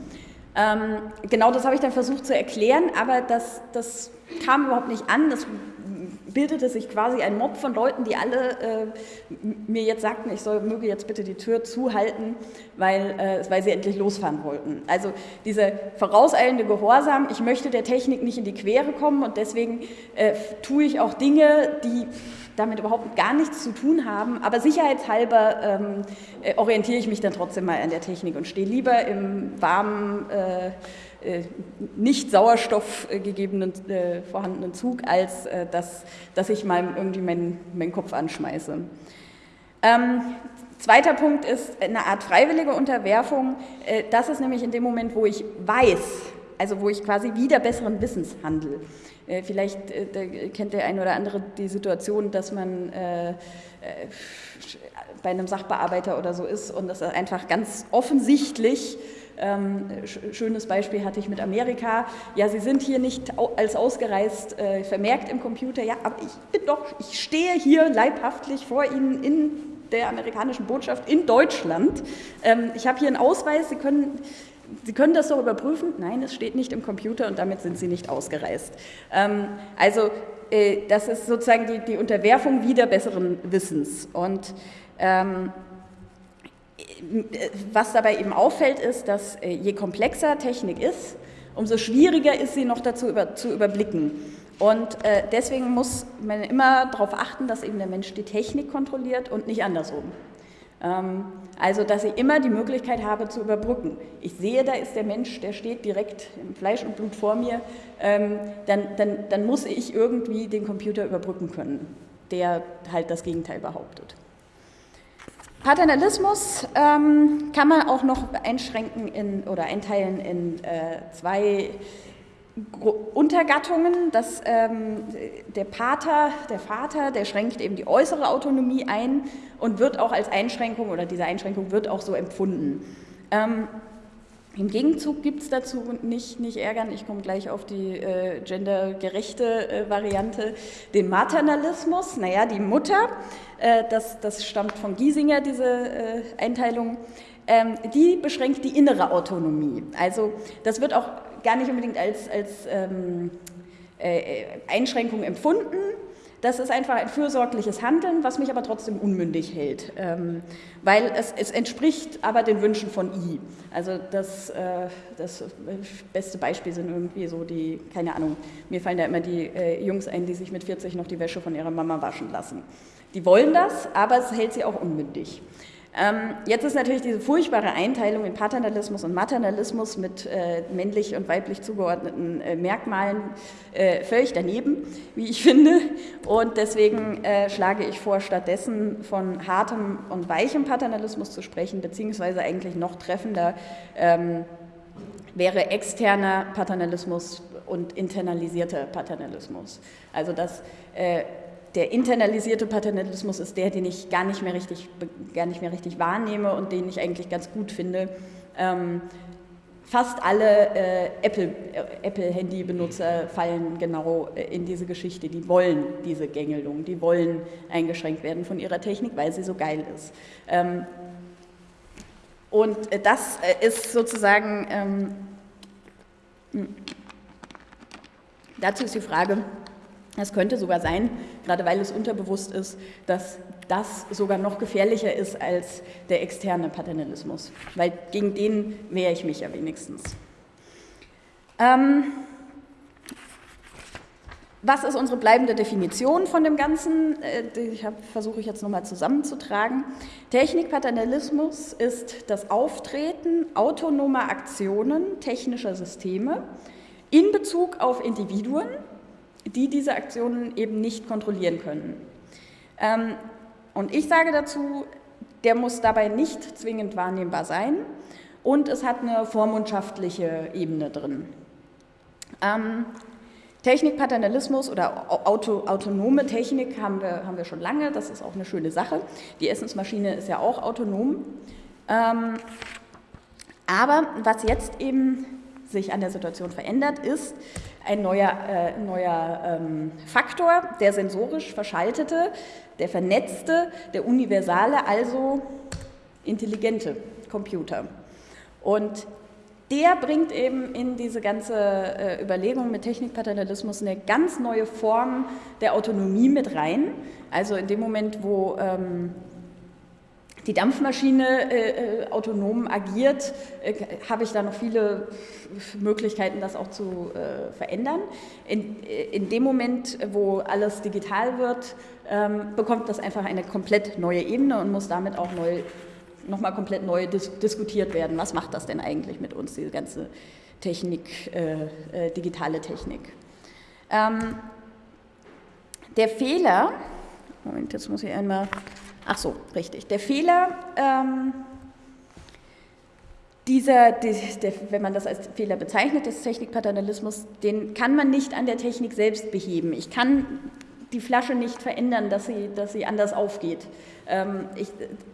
Speaker 1: Ähm, genau das habe ich dann versucht zu erklären, aber das, das kam überhaupt nicht an. Das bildete sich quasi ein Mob von Leuten, die alle äh, mir jetzt sagten, ich soll, möge jetzt bitte die Tür zuhalten, weil, äh, weil sie endlich losfahren wollten. Also dieser vorauseilende Gehorsam, ich möchte der Technik nicht in die Quere kommen und deswegen äh, tue ich auch Dinge, die damit überhaupt gar nichts zu tun haben, aber sicherheitshalber ähm, äh, orientiere ich mich dann trotzdem mal an der Technik und stehe lieber im warmen äh, äh, nicht Sauerstoff äh, äh, vorhandenen Zug, als dass, dass ich mal irgendwie meinen, meinen Kopf anschmeiße. Ähm, zweiter Punkt ist eine Art freiwillige Unterwerfung. das ist nämlich in dem Moment, wo ich weiß, also wo ich quasi wieder besseren Wissens handle. Vielleicht kennt der eine oder andere die Situation, dass man bei einem Sachbearbeiter oder so ist und das einfach ganz offensichtlich ähm, schönes Beispiel hatte ich mit Amerika. Ja, Sie sind hier nicht als ausgereist äh, vermerkt im Computer. Ja, aber ich bin doch, ich stehe hier leibhaftlich vor Ihnen in der amerikanischen Botschaft in Deutschland. Ähm, ich habe hier einen Ausweis. Sie können Sie können das doch überprüfen. Nein, es steht nicht im Computer und damit sind Sie nicht ausgereist. Ähm, also äh, das ist sozusagen die, die Unterwerfung wieder besseren Wissens. Und ähm, was dabei eben auffällt, ist, dass äh, je komplexer Technik ist, umso schwieriger ist sie noch dazu über, zu überblicken. Und äh, deswegen muss man immer darauf achten, dass eben der Mensch die Technik kontrolliert und nicht andersrum. Ähm, also, dass ich immer die Möglichkeit habe zu überbrücken. Ich sehe, da ist der Mensch, der steht direkt im Fleisch und Blut vor mir, ähm, dann, dann, dann muss ich irgendwie den Computer überbrücken können, der halt das Gegenteil behauptet. Paternalismus ähm, kann man auch noch einschränken in, oder einteilen in äh, zwei Untergattungen. Das, ähm, der Pater, der Vater, der schränkt eben die äußere Autonomie ein und wird auch als Einschränkung oder diese Einschränkung wird auch so empfunden. Ähm, im Gegenzug gibt es dazu nicht, nicht ärgern, ich komme gleich auf die äh, gendergerechte äh, Variante, den Maternalismus. Naja, die Mutter, äh, das, das stammt von Giesinger, diese äh, Einteilung, ähm, die beschränkt die innere Autonomie. Also das wird auch gar nicht unbedingt als, als ähm, äh, Einschränkung empfunden, das ist einfach ein fürsorgliches Handeln, was mich aber trotzdem unmündig hält, ähm, weil es, es, entspricht aber den Wünschen von I. Also das, äh, das beste Beispiel sind irgendwie so die, keine Ahnung, mir fallen da immer die äh, Jungs ein, die sich mit 40 noch die Wäsche von ihrer Mama waschen lassen. Die wollen das, aber es hält sie auch unmündig. Ähm, jetzt ist natürlich diese furchtbare Einteilung in Paternalismus und Maternalismus mit äh, männlich und weiblich zugeordneten äh, Merkmalen äh, völlig daneben, wie ich finde. Und deswegen äh, schlage ich vor, stattdessen von hartem und weichem Paternalismus zu sprechen, beziehungsweise eigentlich noch treffender ähm, wäre externer Paternalismus und internalisierter Paternalismus. Also dass äh, der internalisierte Paternalismus ist der, den ich gar nicht mehr richtig, gar nicht mehr richtig wahrnehme und den ich eigentlich ganz gut finde. Ähm, fast alle äh, Apple-Handy-Benutzer äh, fallen genau äh, in diese Geschichte. Die wollen diese Gängelung, die wollen eingeschränkt werden von ihrer Technik, weil sie so geil ist. Ähm, und äh, das äh, ist sozusagen, ähm, hm. dazu ist die Frage, es könnte sogar sein, gerade weil es unterbewusst ist, dass das sogar noch gefährlicher ist als der externe Paternalismus, weil gegen den wehre ich mich ja wenigstens. Ähm, was ist unsere bleibende Definition von dem Ganzen? Äh, die versuche ich jetzt nochmal zusammenzutragen. Technikpaternalismus ist das Auftreten autonomer Aktionen technischer Systeme in Bezug auf Individuen, die diese Aktionen eben nicht kontrollieren können. Ähm, und ich sage dazu, der muss dabei nicht zwingend wahrnehmbar sein und es hat eine vormundschaftliche Ebene drin. Ähm, Technikpaternalismus oder Auto, autonome Technik haben wir, haben wir schon lange, das ist auch eine schöne Sache. Die Essensmaschine ist ja auch autonom. Ähm, aber was jetzt eben sich an der Situation verändert, ist ein neuer, äh, neuer ähm, Faktor, der sensorisch verschaltete, der vernetzte, der universale, also intelligente Computer. Und der bringt eben in diese ganze äh, Überlegung mit Technikpaternalismus eine ganz neue Form der Autonomie mit rein. Also in dem Moment, wo ähm, die Dampfmaschine äh, äh, autonom agiert, äh, habe ich da noch viele Möglichkeiten, das auch zu äh, verändern. In, äh, in, dem Moment, wo alles digital wird, ähm, bekommt das einfach eine komplett neue Ebene und muss damit auch neu, nochmal komplett neu dis diskutiert werden. Was macht das denn eigentlich mit uns, diese ganze Technik, äh, digitale Technik? Ähm, der Fehler, Moment, jetzt muss ich einmal Ach so, richtig. Der Fehler, ähm, dieser, die, der, wenn man das als Fehler bezeichnet, des Technikpaternalismus, den kann man nicht an der Technik selbst beheben. Ich kann die Flasche nicht verändern, dass sie, dass sie anders aufgeht. Ähm, ich,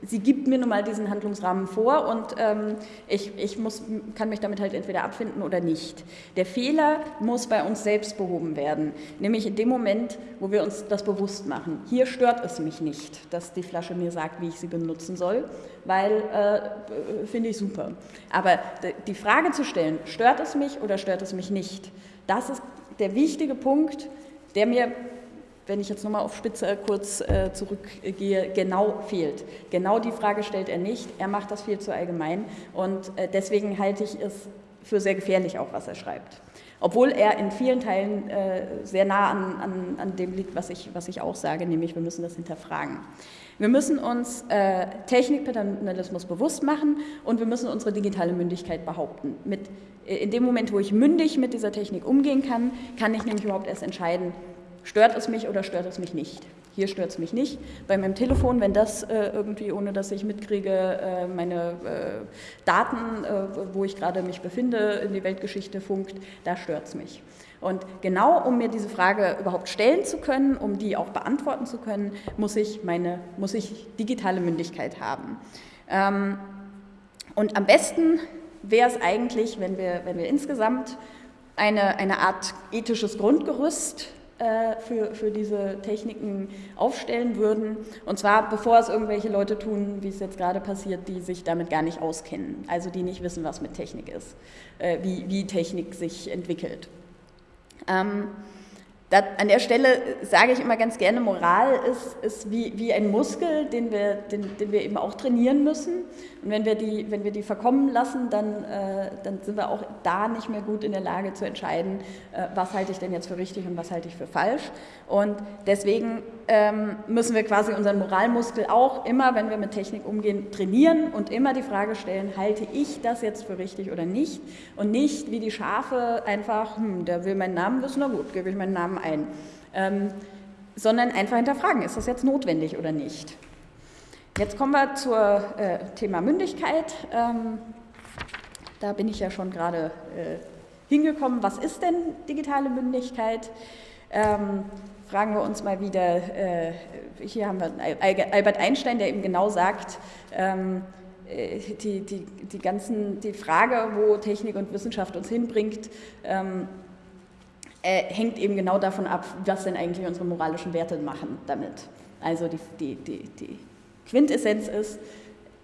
Speaker 1: sie gibt mir nun mal diesen Handlungsrahmen vor und ähm, ich, ich muss, kann mich damit halt entweder abfinden oder nicht. Der Fehler muss bei uns selbst behoben werden, nämlich in dem Moment, wo wir uns das bewusst machen. Hier stört es mich nicht, dass die Flasche mir sagt, wie ich sie benutzen soll, weil äh, finde ich super. Aber die Frage zu stellen, stört es mich oder stört es mich nicht, das ist der wichtige Punkt, der mir wenn ich jetzt nochmal auf Spitze kurz äh, zurückgehe, genau fehlt. Genau die Frage stellt er nicht. Er macht das viel zu allgemein und äh, deswegen halte ich es für sehr gefährlich auch, was er schreibt. Obwohl er in vielen Teilen äh, sehr nah an, an, an, dem liegt, was ich, was ich auch sage, nämlich wir müssen das hinterfragen. Wir müssen uns äh, Technikpaternalismus bewusst machen und wir müssen unsere digitale Mündigkeit behaupten. Mit, äh, in dem Moment, wo ich mündig mit dieser Technik umgehen kann, kann ich nämlich überhaupt erst entscheiden, Stört es mich oder stört es mich nicht? Hier stört es mich nicht. Bei meinem Telefon, wenn das äh, irgendwie, ohne dass ich mitkriege, äh, meine äh, Daten, äh, wo ich gerade mich befinde, in die Weltgeschichte funkt, da stört es mich. Und genau um mir diese Frage überhaupt stellen zu können, um die auch beantworten zu können, muss ich, meine, muss ich digitale Mündigkeit haben. Ähm, und am besten wäre es eigentlich, wenn wir, wenn wir insgesamt eine, eine Art ethisches Grundgerüst für, für diese Techniken aufstellen würden. Und zwar bevor es irgendwelche Leute tun, wie es jetzt gerade passiert, die sich damit gar nicht auskennen, also die nicht wissen, was mit Technik ist, äh, wie, wie Technik sich entwickelt. Ähm, da, an der Stelle sage ich immer ganz gerne, Moral ist, ist wie, wie ein Muskel, den wir, den, den wir eben auch trainieren müssen. Und wenn wir die, wenn wir die verkommen lassen, dann, äh, dann sind wir auch da nicht mehr gut in der Lage zu entscheiden, äh, was halte ich denn jetzt für richtig und was halte ich für falsch. Und deswegen ähm, müssen wir quasi unseren Moralmuskel auch immer, wenn wir mit Technik umgehen, trainieren und immer die Frage stellen, halte ich das jetzt für richtig oder nicht? Und nicht wie die Schafe einfach, hm, der will meinen Namen wissen, na gut, gebe ich meinen Namen ein. Ähm, sondern einfach hinterfragen, ist das jetzt notwendig oder nicht? Jetzt kommen wir zum äh, Thema Mündigkeit. Ähm, da bin ich ja schon gerade äh, hingekommen. Was ist denn digitale Mündigkeit? Ähm, fragen wir uns mal wieder, äh, hier haben wir Albert Einstein, der eben genau sagt, ähm, äh, die, die, die, ganzen, die Frage, wo Technik und Wissenschaft uns hinbringt, ähm, äh, hängt eben genau davon ab, was denn eigentlich unsere moralischen Werte machen damit. Also die, die, die, die Quintessenz ist,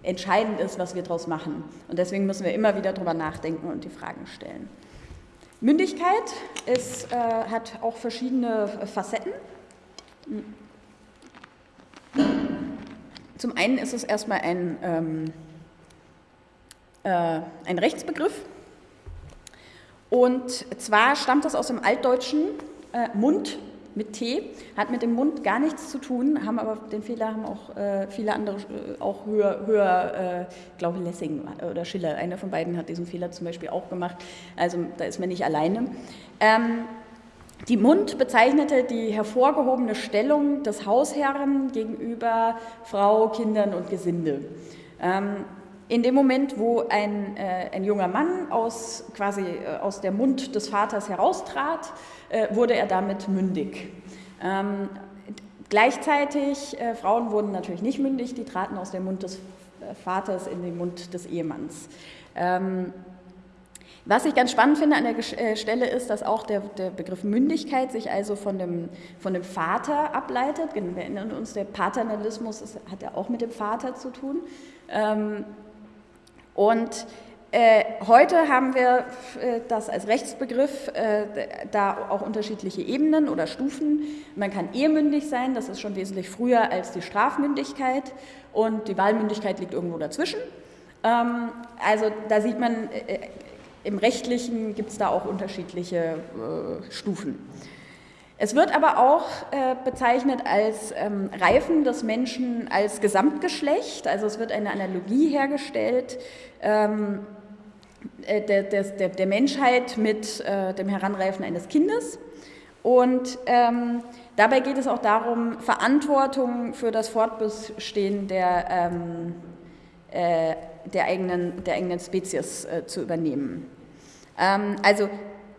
Speaker 1: entscheidend ist, was wir daraus machen. Und deswegen müssen wir immer wieder darüber nachdenken und die Fragen stellen. Mündigkeit ist, äh, hat auch verschiedene Facetten. Zum einen ist es erstmal ein, ähm, äh, ein Rechtsbegriff. Und zwar stammt das aus dem Altdeutschen äh, Mund mit T, hat mit dem Mund gar nichts zu tun, haben aber den Fehler haben auch äh, viele andere äh, auch höher, höher äh, glaube Lessing oder Schiller, einer von beiden hat diesen Fehler zum Beispiel auch gemacht, also da ist man nicht alleine. Ähm, die Mund bezeichnete die hervorgehobene Stellung des Hausherren gegenüber Frau, Kindern und Gesinde. Ähm, in dem Moment, wo ein, äh, ein junger Mann aus, quasi äh, aus der Mund des Vaters heraustrat, wurde er damit mündig. Ähm, gleichzeitig, äh, Frauen wurden natürlich nicht mündig, die traten aus dem Mund des äh, Vaters in den Mund des Ehemanns. Ähm, was ich ganz spannend finde an der äh, Stelle ist, dass auch der, der, Begriff Mündigkeit sich also von dem, von dem Vater ableitet. Wir erinnern uns, der Paternalismus ist, hat ja auch mit dem Vater zu tun. Ähm, und Äh, heute haben wir äh, das als Rechtsbegriff, äh, da auch unterschiedliche Ebenen oder Stufen. Man kann ehemündig sein, das ist schon wesentlich früher als die Strafmündigkeit und die Wahlmündigkeit liegt irgendwo dazwischen. Ähm, also da sieht man, äh, im Rechtlichen gibt es da auch unterschiedliche äh, Stufen. Es wird aber auch äh, bezeichnet als ähm, Reifen des Menschen als Gesamtgeschlecht, also es wird eine Analogie hergestellt. Ähm, äh, der, der, der, Menschheit mit äh, dem Heranreifen eines Kindes. Und ähm, dabei geht es auch darum, Verantwortung für das Fortbestehen der, ähm, äh, der, eigenen, der eigenen Spezies äh, zu übernehmen. Ähm, also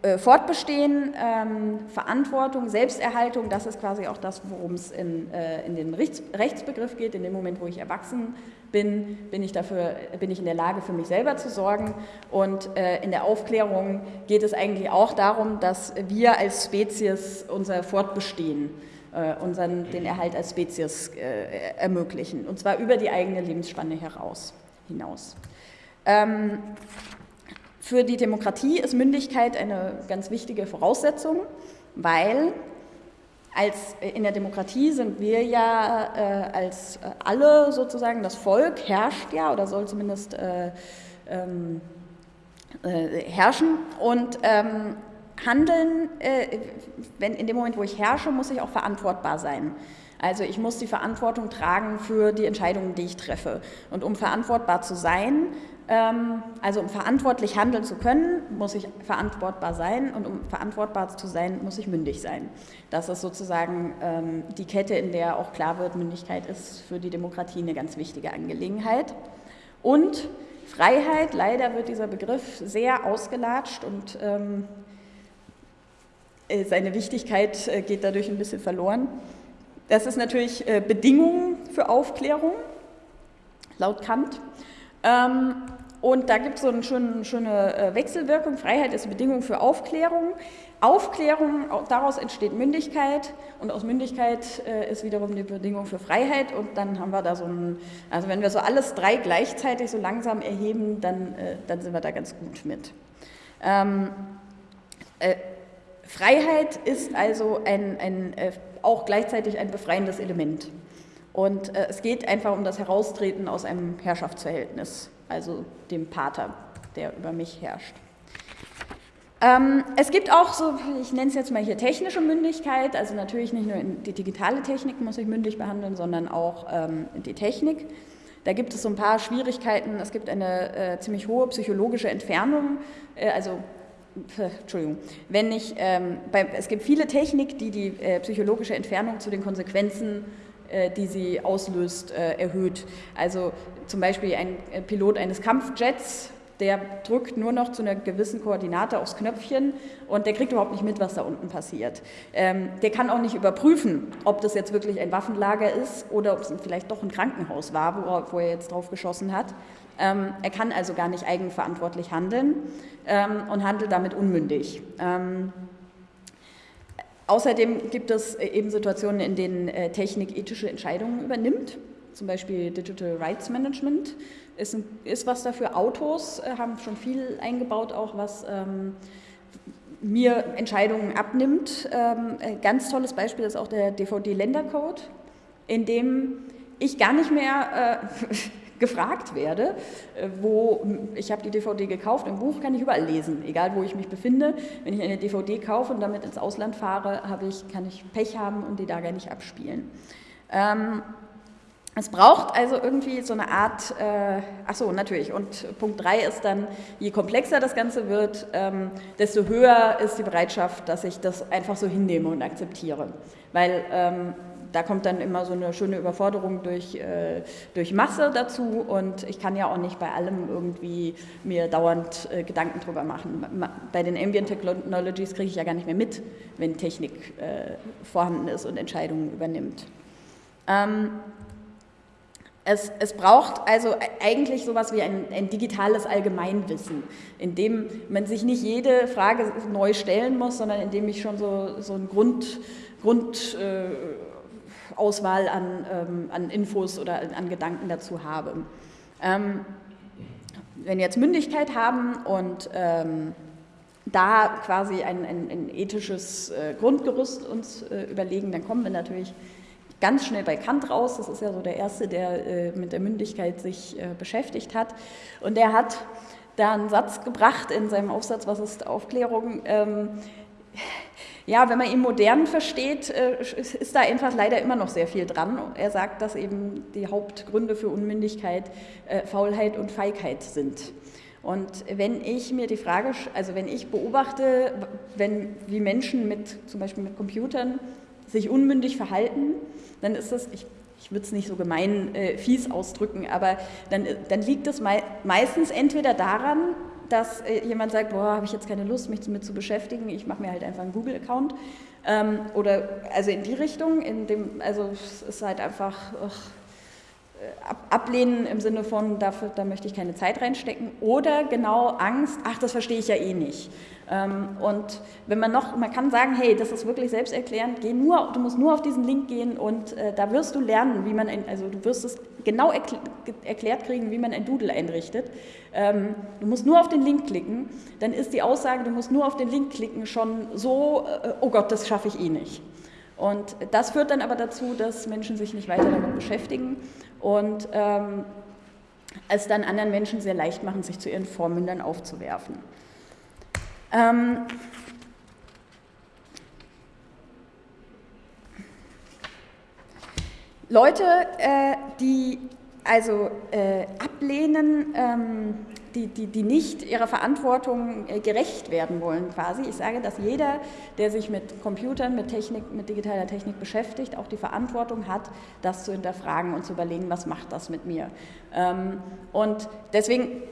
Speaker 1: äh, Fortbestehen, ähm, Verantwortung, Selbsterhaltung, das ist quasi auch das, worum es in, äh, in den Rechts, Rechtsbegriff geht. In dem Moment, wo ich erwachsen bin, bin ich, dafür, bin ich in der Lage, für mich selber zu sorgen. Und äh, in der Aufklärung geht es eigentlich auch darum, dass wir als Spezies unser Fortbestehen, äh, unseren, den Erhalt als Spezies äh, ermöglichen. Und zwar über die eigene Lebensspanne heraus, hinaus. Ähm, für die Demokratie ist Mündigkeit eine ganz wichtige Voraussetzung, weil als in der Demokratie sind wir ja äh, als äh, alle sozusagen, das Volk herrscht ja oder soll zumindest äh, ähm, äh, herrschen und ähm, handeln, äh, wenn in dem Moment, wo ich herrsche, muss ich auch verantwortbar sein. Also ich muss die Verantwortung tragen für die Entscheidungen, die ich treffe. Und um verantwortbar zu sein, also um verantwortlich handeln zu können, muss ich verantwortbar sein und um verantwortbar zu sein, muss ich mündig sein. Das ist sozusagen ähm, die Kette, in der auch klar wird, Mündigkeit ist für die Demokratie eine ganz wichtige Angelegenheit. Und Freiheit, leider wird dieser Begriff sehr ausgelatscht und ähm, äh, seine Wichtigkeit äh, geht dadurch ein bisschen verloren. Das ist natürlich äh, Bedingung für Aufklärung, laut Kant. Ähm, und da gibt es so eine schöne, schöne äh, Wechselwirkung. Freiheit ist Bedingung für Aufklärung. Aufklärung, daraus entsteht Mündigkeit und aus Mündigkeit äh, ist wiederum die Bedingung für Freiheit und dann haben wir da so ein, also wenn wir so alles drei gleichzeitig so langsam erheben, dann, äh, dann sind wir da ganz gut mit. Ähm, äh, Freiheit ist also ein, ein, äh, auch gleichzeitig ein befreiendes Element. Und äh, es geht einfach um das Heraustreten aus einem Herrschaftsverhältnis, also dem Pater, der über mich herrscht. Ähm, es gibt auch so, ich nenne es jetzt mal hier technische Mündigkeit, also natürlich nicht nur die digitale Technik muss ich mündig behandeln, sondern auch ähm, die Technik. Da gibt es so ein paar Schwierigkeiten. Es gibt eine äh, ziemlich hohe psychologische Entfernung, äh, also Entschuldigung, wenn ich, ähm, bei, es gibt viele Technik, die die äh, psychologische Entfernung zu den Konsequenzen die sie auslöst, äh, erhöht. Also zum Beispiel ein äh, Pilot eines Kampfjets, der drückt nur noch zu einer gewissen Koordinate aufs Knöpfchen und der kriegt überhaupt nicht mit, was da unten passiert. Ähm, der kann auch nicht überprüfen, ob das jetzt wirklich ein Waffenlager ist oder ob es vielleicht doch ein Krankenhaus war, wo, wo er jetzt drauf geschossen hat. Ähm, er kann also gar nicht eigenverantwortlich handeln ähm, und handelt damit unmündig. Außerdem gibt es äh, eben Situationen, in denen äh, Technik ethische Entscheidungen übernimmt, zum Beispiel Digital Rights Management ist, ein, ist was dafür. Autos äh, haben schon viel eingebaut, auch was ähm, mir Entscheidungen abnimmt. Ähm, ganz tolles Beispiel ist auch der DVD-Ländercode, in dem ich gar nicht mehr äh, gefragt werde, äh, wo ich habe die DVD gekauft, im Buch kann ich überall lesen, egal wo ich mich befinde. Wenn ich eine DVD kaufe und damit ins Ausland fahre, ich, kann ich Pech haben und die da gar nicht abspielen. Ähm, es braucht also irgendwie so eine Art, äh, ach so, natürlich, und Punkt 3 ist dann, je komplexer das Ganze wird, ähm, desto höher ist die Bereitschaft, dass ich das einfach so hinnehme und akzeptiere. Weil ähm, da kommt dann immer so eine schöne Überforderung durch, äh, durch Masse dazu und ich kann ja auch nicht bei allem irgendwie mir dauernd äh, Gedanken drüber machen. Bei den Ambient Technologies kriege ich ja gar nicht mehr mit, wenn Technik äh, vorhanden ist und Entscheidungen übernimmt. Ähm, es, es, braucht also e-, eigentlich sowas wie ein, ein, digitales Allgemeinwissen, in dem man sich nicht jede Frage neu stellen muss, sondern in dem ich schon so, so ein Grund, Grund äh, Auswahl an, ähm, an Infos oder an Gedanken dazu habe. Ähm, wenn wir jetzt Mündigkeit haben und ähm, da quasi ein, ein, ein ethisches äh, Grundgerüst uns äh, überlegen, dann kommen wir natürlich ganz schnell bei Kant raus. Das ist ja so der Erste, der äh, mit der Mündigkeit sich äh, beschäftigt hat. Und der hat da einen Satz gebracht in seinem Aufsatz, was ist Aufklärung? Ähm, ja, wenn man ihn modern versteht, äh, ist da einfach leider immer noch sehr viel dran. Er sagt, dass eben die Hauptgründe für Unmündigkeit äh, Faulheit und Feigheit sind. Und wenn ich mir die Frage, also wenn ich beobachte, wenn, wie Menschen mit, zum Beispiel mit Computern sich unmündig verhalten, dann ist das, ich, ich würde es nicht so gemein äh, fies ausdrücken, aber dann, dann liegt es mei meistens entweder daran, dass äh, jemand sagt, boah, habe ich jetzt keine Lust, mich damit zu beschäftigen, ich mache mir halt einfach einen Google-Account. Ähm, oder also in die Richtung, in dem, also es ist halt einfach, ach, ablehnen im Sinne von, dafür, da möchte ich keine Zeit reinstecken, oder genau Angst, ach, das verstehe ich ja eh nicht. Ähm, und wenn man noch, man kann sagen, hey, das ist wirklich selbsterklärend, geh nur, du musst nur auf diesen Link gehen und äh, da wirst du lernen, wie man, ein, also du wirst es genau erkl erklärt kriegen, wie man ein Doodle einrichtet. Ähm, du musst nur auf den Link klicken, dann ist die Aussage, du musst nur auf den Link klicken, schon so, äh, oh Gott, das schaffe ich eh nicht. Und das führt dann aber dazu, dass Menschen sich nicht weiter damit beschäftigen und ähm, es dann anderen Menschen sehr leicht machen, sich zu ihren Vormündern aufzuwerfen. Ähm, Leute, äh, die also äh, ablehnen, ähm, die, die, die nicht ihrer Verantwortung äh, gerecht werden wollen quasi. Ich sage, dass jeder, der sich mit Computern, mit Technik, mit digitaler Technik beschäftigt, auch die Verantwortung hat, das zu hinterfragen und zu überlegen, was macht das mit mir. Ähm, und deswegen,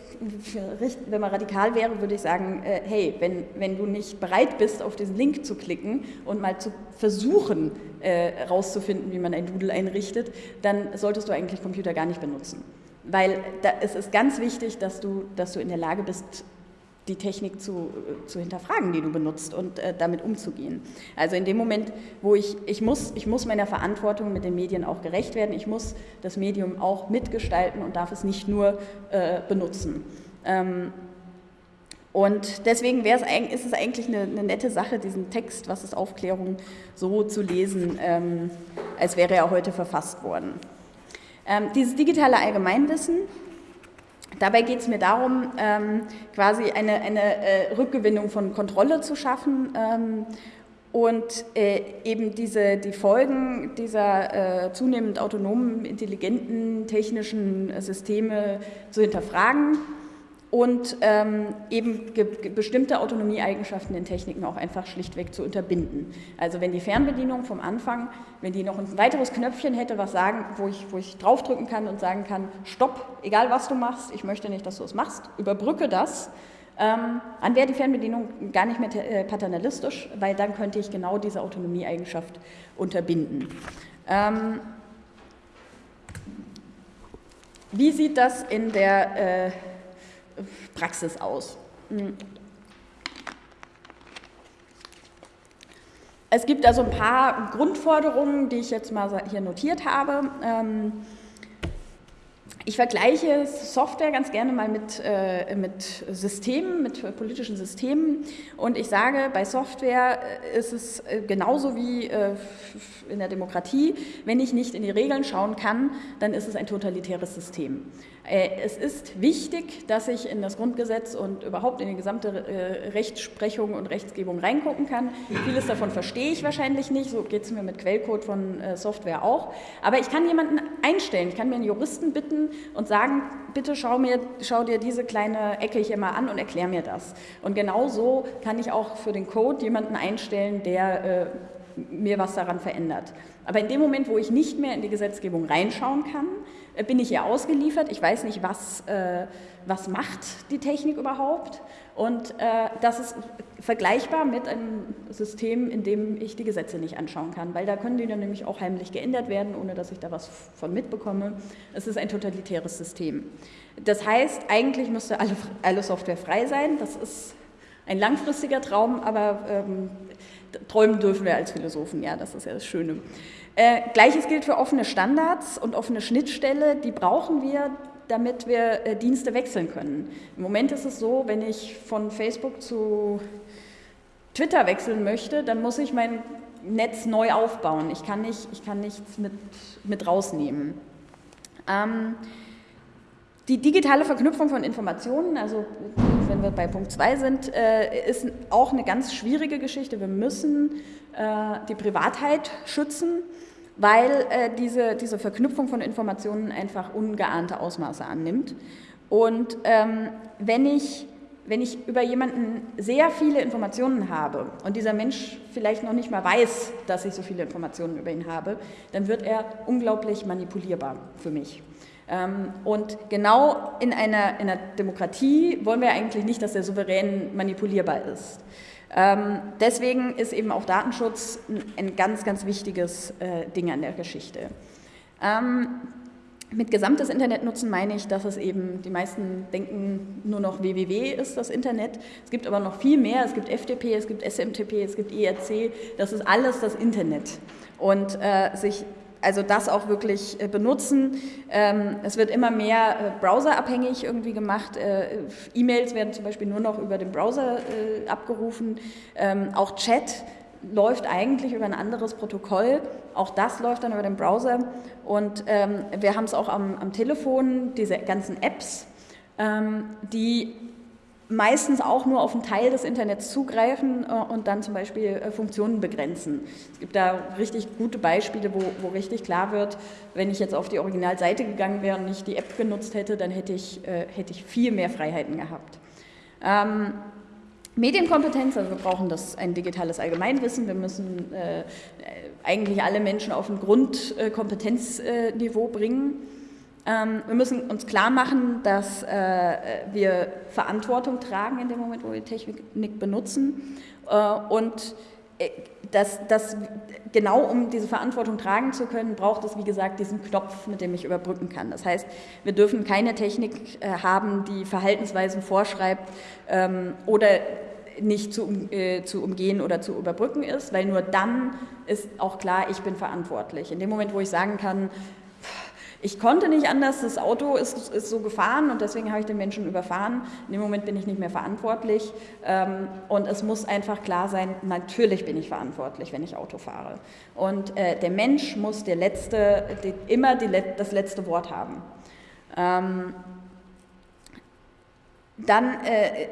Speaker 1: wenn man radikal wäre, würde ich sagen, äh, hey, wenn, wenn du nicht bereit bist, auf diesen Link zu klicken und mal zu versuchen, herauszufinden, wie man ein Doodle einrichtet, dann solltest du eigentlich Computer gar nicht benutzen. Weil da, es ist ganz wichtig, dass du, dass du in der Lage bist, die Technik zu, zu hinterfragen, die du benutzt und äh, damit umzugehen. Also in dem Moment, wo ich, ich muss, ich muss meiner Verantwortung mit den Medien auch gerecht werden, ich muss das Medium auch mitgestalten und darf es nicht nur äh, benutzen. Ähm, und deswegen es, ist es eigentlich eine, eine, nette Sache, diesen Text, was ist Aufklärung, so zu lesen, ähm, als wäre er heute verfasst worden. Ähm, dieses digitale Allgemeinwissen, dabei geht es mir darum, ähm, quasi eine, eine äh, Rückgewinnung von Kontrolle zu schaffen ähm, und äh, eben diese, die Folgen dieser äh, zunehmend autonomen, intelligenten, technischen Systeme zu hinterfragen und ähm, eben bestimmte Autonomieeigenschaften in Techniken auch einfach schlichtweg zu unterbinden. Also wenn die Fernbedienung vom Anfang, wenn die noch ein weiteres Knöpfchen hätte, was sagen, wo ich, wo ich draufdrücken kann und sagen kann, stopp, egal was du machst, ich möchte nicht, dass du es machst, überbrücke das, ähm, dann wäre die Fernbedienung gar nicht mehr äh, paternalistisch, weil dann könnte ich genau diese Autonomieeigenschaft unterbinden. Ähm, wie sieht das in der äh, Praxis aus. Hm. Es gibt also ein paar Grundforderungen, die ich jetzt mal hier notiert habe. Ähm, ich vergleiche Software ganz gerne mal mit, äh, mit Systemen, mit politischen Systemen. Und ich sage, bei Software äh, ist es äh, genauso wie äh, in der Demokratie. Wenn ich nicht in die Regeln schauen kann, dann ist es ein totalitäres System. Äh, es ist wichtig, dass ich in das Grundgesetz und überhaupt in die gesamte äh, Rechtsprechung und Rechtsgebung reingucken kann. Vieles davon verstehe ich wahrscheinlich nicht, so geht es mir mit Quellcode von Software auch. Aber ich kann jemanden einstellen, ich kann mir einen Juristen bitten, und sagen, bitte schau, mir, schau dir diese kleine Ecke hier mal an und erklär mir das. Und genau so kann ich auch für den Code jemanden einstellen, der äh, mir was daran verändert. Aber in dem Moment, wo ich nicht mehr in die Gesetzgebung reinschauen kann, äh, bin ich ihr ausgeliefert. Ich weiß nicht, was, äh, was macht die Technik überhaupt. Und äh, das ist vergleichbar mit einem System, in dem ich die Gesetze nicht anschauen kann, weil da können die dann nämlich auch heimlich geändert werden, ohne dass ich da was von mitbekomme. Es ist ein totalitäres System. Das heißt, eigentlich müsste alle, alle Software frei sein. Das ist ein langfristiger Traum, aber ähm, träumen dürfen wir als Philosophen, ja, das ist ja das Schöne. Äh, Gleiches gilt für offene Standards und offene Schnittstelle, die brauchen wir, damit wir äh, Dienste wechseln können. Im Moment ist es so, wenn ich von Facebook zu Twitter wechseln möchte, dann muss ich mein Netz neu aufbauen. Ich kann, nicht, ich kann nichts mit, mit rausnehmen. Ähm, die digitale Verknüpfung von Informationen, also wenn wir bei Punkt 2 sind, äh, ist auch eine ganz schwierige Geschichte. Wir müssen äh, die Privatheit schützen, weil äh, diese, diese Verknüpfung von Informationen einfach ungeahnte Ausmaße annimmt. Und ähm, wenn ich wenn ich über jemanden sehr viele Informationen habe und dieser Mensch vielleicht noch nicht mal weiß, dass ich so viele Informationen über ihn habe, dann wird er unglaublich manipulierbar für mich. Ähm, und genau in einer, in einer Demokratie wollen wir eigentlich nicht, dass der Souverän manipulierbar ist. Ähm, deswegen ist eben auch Datenschutz ein ganz, ganz wichtiges äh, Ding an der Geschichte. Ähm, mit gesamtes Internet nutzen meine ich, dass es eben, die meisten denken nur noch www ist das Internet. Es gibt aber noch viel mehr. Es gibt FTP, es gibt SMTP, es gibt IRC. Das ist alles das Internet. Und äh, sich also das auch wirklich äh, benutzen. Ähm, es wird immer mehr äh, browserabhängig irgendwie gemacht. Äh, E-Mails werden zum Beispiel nur noch über den Browser abgerufen. Ähm, auch Chat läuft eigentlich über ein anderes Protokoll. Auch das läuft dann über den Browser. Und ähm, wir haben es auch am, am, Telefon, diese ganzen Apps, die meistens auch nur auf einen Teil des Internets zugreifen äh, und dann zum Beispiel äh, Funktionen begrenzen. Es gibt da richtig gute Beispiele, wo, wo richtig klar wird, wenn ich jetzt auf die Originalseite gegangen wäre und nicht die App genutzt hätte, dann hätte ich, äh, hätte ich viel mehr Freiheiten gehabt. Ähm, Medienkompetenz, also wir brauchen das ein digitales Allgemeinwissen, wir müssen äh, eigentlich alle Menschen auf ein Grundkompetenzniveau bringen. Ähm, wir müssen uns klar machen, dass äh, wir Verantwortung tragen in dem Moment, wo wir Technik benutzen äh, und äh, dass, dass genau um diese Verantwortung tragen zu können, braucht es, wie gesagt, diesen Knopf, mit dem ich überbrücken kann. Das heißt, wir dürfen keine Technik haben, die Verhaltensweisen vorschreibt ähm, oder nicht zu, äh, zu umgehen oder zu überbrücken ist, weil nur dann ist auch klar, ich bin verantwortlich. In dem Moment, wo ich sagen kann, ich konnte nicht anders, das Auto ist, ist so gefahren und deswegen habe ich den Menschen überfahren. In dem Moment bin ich nicht mehr verantwortlich ähm, und es muss einfach klar sein, natürlich bin ich verantwortlich, wenn ich Auto fahre. Und äh, der Mensch muss der letzte, die, immer die, das letzte Wort haben. Ähm, dann äh,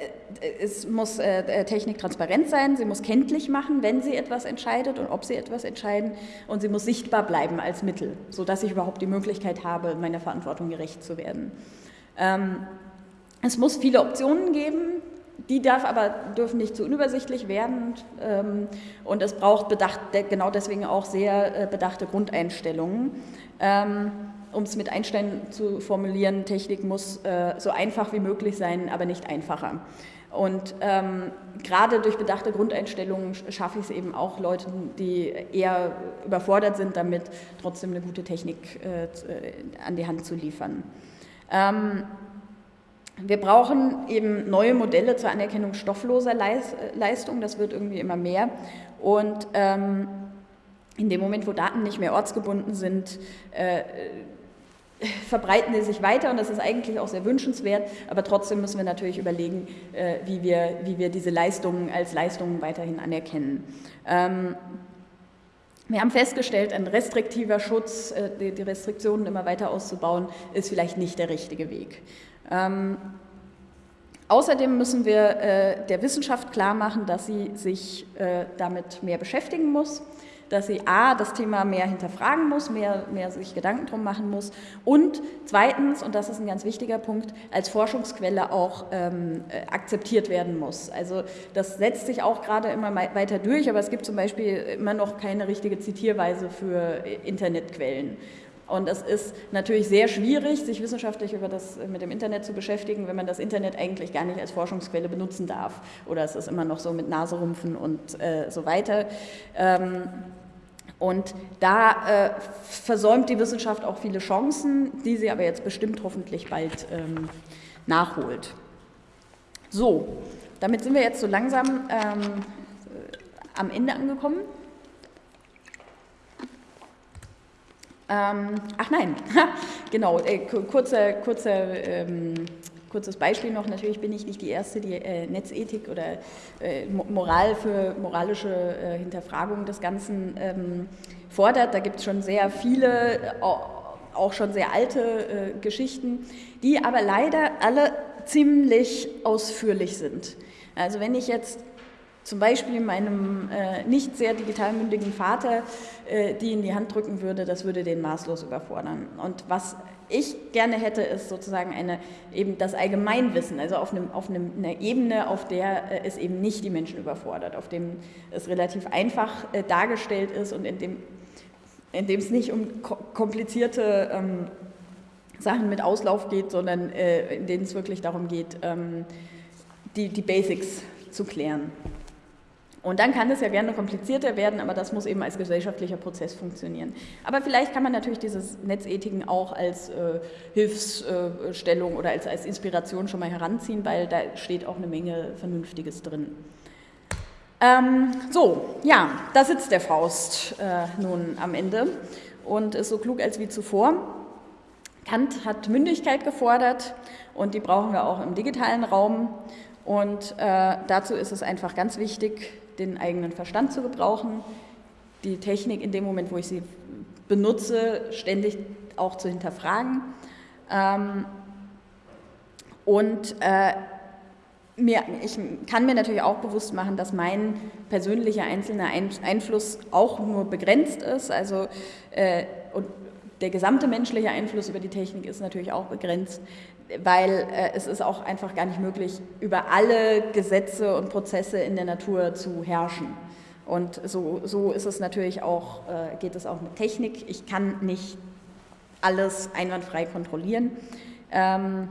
Speaker 1: äh, es muss äh, Technik transparent sein, sie muss kenntlich machen, wenn sie etwas entscheidet und ob sie etwas entscheiden und sie muss sichtbar bleiben als Mittel, sodass ich überhaupt die Möglichkeit habe, meiner Verantwortung gerecht zu werden. Ähm, es muss viele Optionen geben, die darf aber, dürfen nicht zu unübersichtlich werden ähm, und es braucht bedacht, genau deswegen auch sehr äh, bedachte Grundeinstellungen. Ähm, um es mit Einstein zu formulieren, Technik muss äh, so einfach wie möglich sein, aber nicht einfacher. Und ähm, gerade durch bedachte Grundeinstellungen schaffe ich es eben auch Leuten, die eher überfordert sind, damit trotzdem eine gute Technik äh, äh an die Hand zu liefern. Ähm, wir brauchen eben neue Modelle zur Anerkennung stoffloser Leistung, das wird irgendwie immer mehr. Und ähm, in dem Moment, wo Daten nicht mehr ortsgebunden sind, äh, verbreiten die sich weiter und das ist eigentlich auch sehr wünschenswert, aber trotzdem müssen wir natürlich überlegen, äh, wie, wir, wie wir diese Leistungen als Leistungen weiterhin anerkennen. Ähm, wir haben festgestellt, ein restriktiver Schutz, äh, die Restriktionen immer weiter auszubauen, ist vielleicht nicht der richtige Weg. Ähm, außerdem müssen wir äh, der Wissenschaft klar machen, dass sie sich damit mehr beschäftigen muss dass sie A, das Thema mehr hinterfragen muss, mehr, mehr sich Gedanken drum machen muss und zweitens, und das ist ein ganz wichtiger Punkt, als Forschungsquelle auch ähm, äh, akzeptiert werden muss. Also das setzt sich auch gerade immer weiter durch, aber es gibt zum Beispiel immer noch keine richtige Zitierweise für äh, Internetquellen. Und es ist natürlich sehr schwierig, sich wissenschaftlich über das, äh, mit dem Internet zu beschäftigen, wenn man das Internet eigentlich gar nicht als Forschungsquelle benutzen darf. Oder es ist immer noch so mit Naserumpfen und äh, so weiter. Ähm, und da äh, versäumt die Wissenschaft auch viele Chancen, die sie aber jetzt bestimmt hoffentlich bald ähm, nachholt. So, damit sind wir jetzt so langsam ähm, am Ende angekommen. Ähm, ach nein, genau, äh, kurzer, kurzer, ähm, kurzes Beispiel noch. Natürlich bin ich nicht die Erste, die äh, Netzethik oder äh, Moral für moralische äh, Hinterfragung des Ganzen ähm, fordert. Da gibt es schon sehr viele, äh, auch schon sehr alte äh, Geschichten, die aber leider alle ziemlich ausführlich sind. Also wenn ich jetzt zum Beispiel meinem äh, nicht sehr digital mündigen Vater äh, die in die Hand drücken würde, das würde den maßlos überfordern. Und was ich gerne hätte, ist sozusagen eine, eben das Allgemeinwissen, also auf, einem, auf einem, einer Ebene, auf der äh, es eben nicht die Menschen überfordert, auf dem es relativ einfach äh, dargestellt ist und in dem, in dem es nicht um komplizierte ähm, Sachen mit Auslauf geht, sondern äh, in denen es wirklich darum geht, ähm, die, die Basics zu klären. Und dann kann es ja gerne komplizierter werden, aber das muss eben als gesellschaftlicher Prozess funktionieren. Aber vielleicht kann man natürlich dieses Netzethiken auch als äh, Hilfsstellung oder als, als Inspiration schon mal heranziehen, weil da steht auch eine Menge Vernünftiges drin. Ähm, so, ja, da sitzt der Faust äh, nun am Ende und ist so klug als wie zuvor. Kant hat Mündigkeit gefordert und die brauchen wir auch im digitalen Raum. Und äh, dazu ist es einfach ganz wichtig, den eigenen Verstand zu gebrauchen, die Technik in dem Moment, wo ich sie benutze, ständig auch zu hinterfragen. Ähm, und äh, mir, ich kann mir natürlich auch bewusst machen, dass mein persönlicher einzelner Einfluss auch nur begrenzt ist. Also, äh, und der gesamte menschliche Einfluss über die Technik ist natürlich auch begrenzt weil äh, es ist auch einfach gar nicht möglich, über alle Gesetze und Prozesse in der Natur zu herrschen. Und so, so ist es natürlich auch, äh, geht es auch mit Technik. Ich kann nicht alles einwandfrei kontrollieren. Ähm,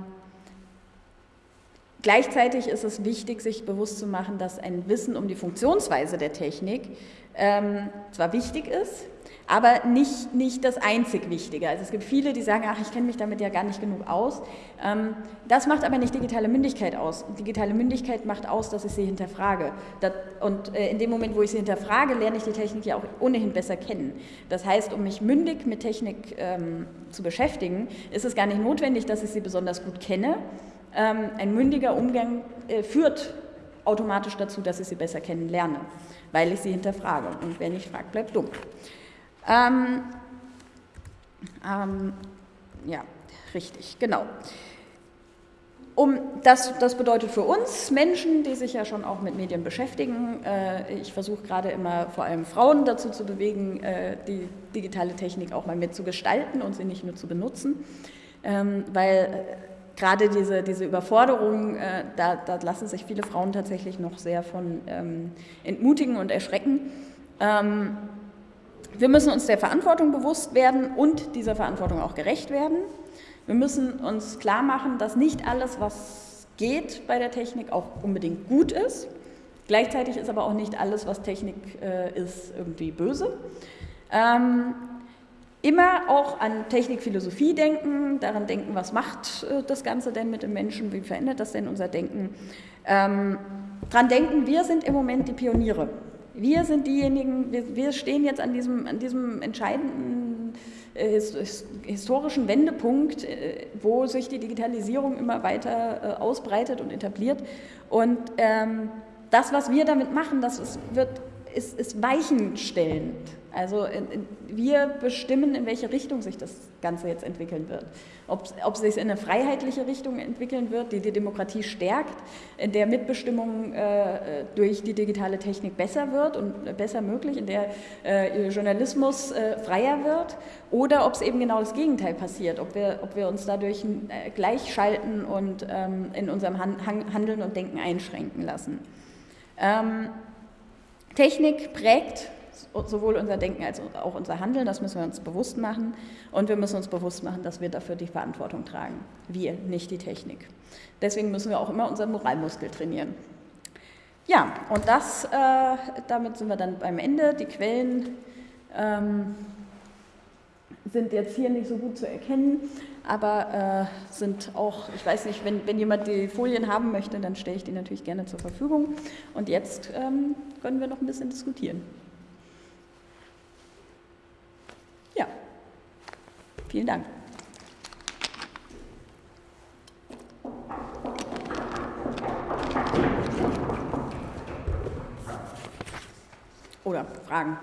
Speaker 1: gleichzeitig ist es wichtig, sich bewusst zu machen, dass ein Wissen um die Funktionsweise der Technik ähm, zwar wichtig ist, aber nicht, nicht das einzig Wichtige. Also es gibt viele, die sagen, ach, ich kenne mich damit ja gar nicht genug aus. Ähm, das macht aber nicht digitale Mündigkeit aus. Digitale Mündigkeit macht aus, dass ich sie hinterfrage. und äh, in dem Moment, wo ich sie hinterfrage, lerne ich die Technik ja auch ohnehin besser kennen. Das heißt, um mich mündig mit Technik ähm, zu beschäftigen, ist es gar nicht notwendig, dass ich sie besonders gut kenne. Ähm, ein mündiger Umgang äh, führt automatisch dazu, dass ich sie besser kennenlerne, weil ich sie hinterfrage. Und wer nicht fragt, bleibt dumm. Ähm, ähm, ja, richtig, genau. Um, das, das bedeutet für uns Menschen, die sich ja schon auch mit Medien beschäftigen, äh, ich versuche gerade immer vor allem Frauen dazu zu bewegen, äh, die digitale Technik auch mal mitzugestalten und sie nicht nur zu benutzen, ähm, weil äh, gerade diese, diese Überforderung, äh, da, da, lassen sich viele Frauen tatsächlich noch sehr von ähm, entmutigen und erschrecken. Ähm, wir müssen uns der Verantwortung bewusst werden und dieser Verantwortung auch gerecht werden. Wir müssen uns klar machen, dass nicht alles, was geht bei der Technik, auch unbedingt gut ist. Gleichzeitig ist aber auch nicht alles, was Technik äh, ist, irgendwie böse. Ähm, immer auch an Technikphilosophie denken, daran denken, was macht äh, das Ganze denn mit dem Menschen, wie verändert das denn unser Denken. Ähm, daran denken, wir sind im Moment die Pioniere. Wir sind diejenigen, wir, wir stehen jetzt an diesem, an diesem entscheidenden äh, historischen Wendepunkt, äh, wo sich die Digitalisierung immer weiter äh, ausbreitet und etabliert. Und ähm, das, was wir damit machen, das ist, wird, ist, ist weichenstellend. Also wir bestimmen, in welche Richtung sich das Ganze jetzt entwickeln wird. Ob, ob es sich in eine freiheitliche Richtung entwickeln wird, die die Demokratie stärkt, in der Mitbestimmung äh, durch die digitale Technik besser wird und besser möglich, in der äh, Journalismus äh, freier wird, oder ob es eben genau das Gegenteil passiert, ob wir, ob wir uns dadurch äh, gleichschalten und ähm, in unserem Han Handeln und Denken einschränken lassen. Ähm, Technik prägt sowohl unser Denken als auch unser Handeln, das müssen wir uns bewusst machen. Und wir müssen uns bewusst machen, dass wir dafür die Verantwortung tragen. Wir, nicht die Technik. Deswegen müssen wir auch immer unseren Moralmuskel trainieren. Ja, und das, äh, damit sind wir dann beim Ende. Die Quellen ähm, sind jetzt hier nicht so gut zu erkennen, aber äh, sind auch, ich weiß nicht, wenn, wenn jemand die Folien haben möchte, dann stelle ich die natürlich gerne zur Verfügung. Und jetzt ähm, können wir noch ein bisschen diskutieren. Vielen Dank. Oder Fragen?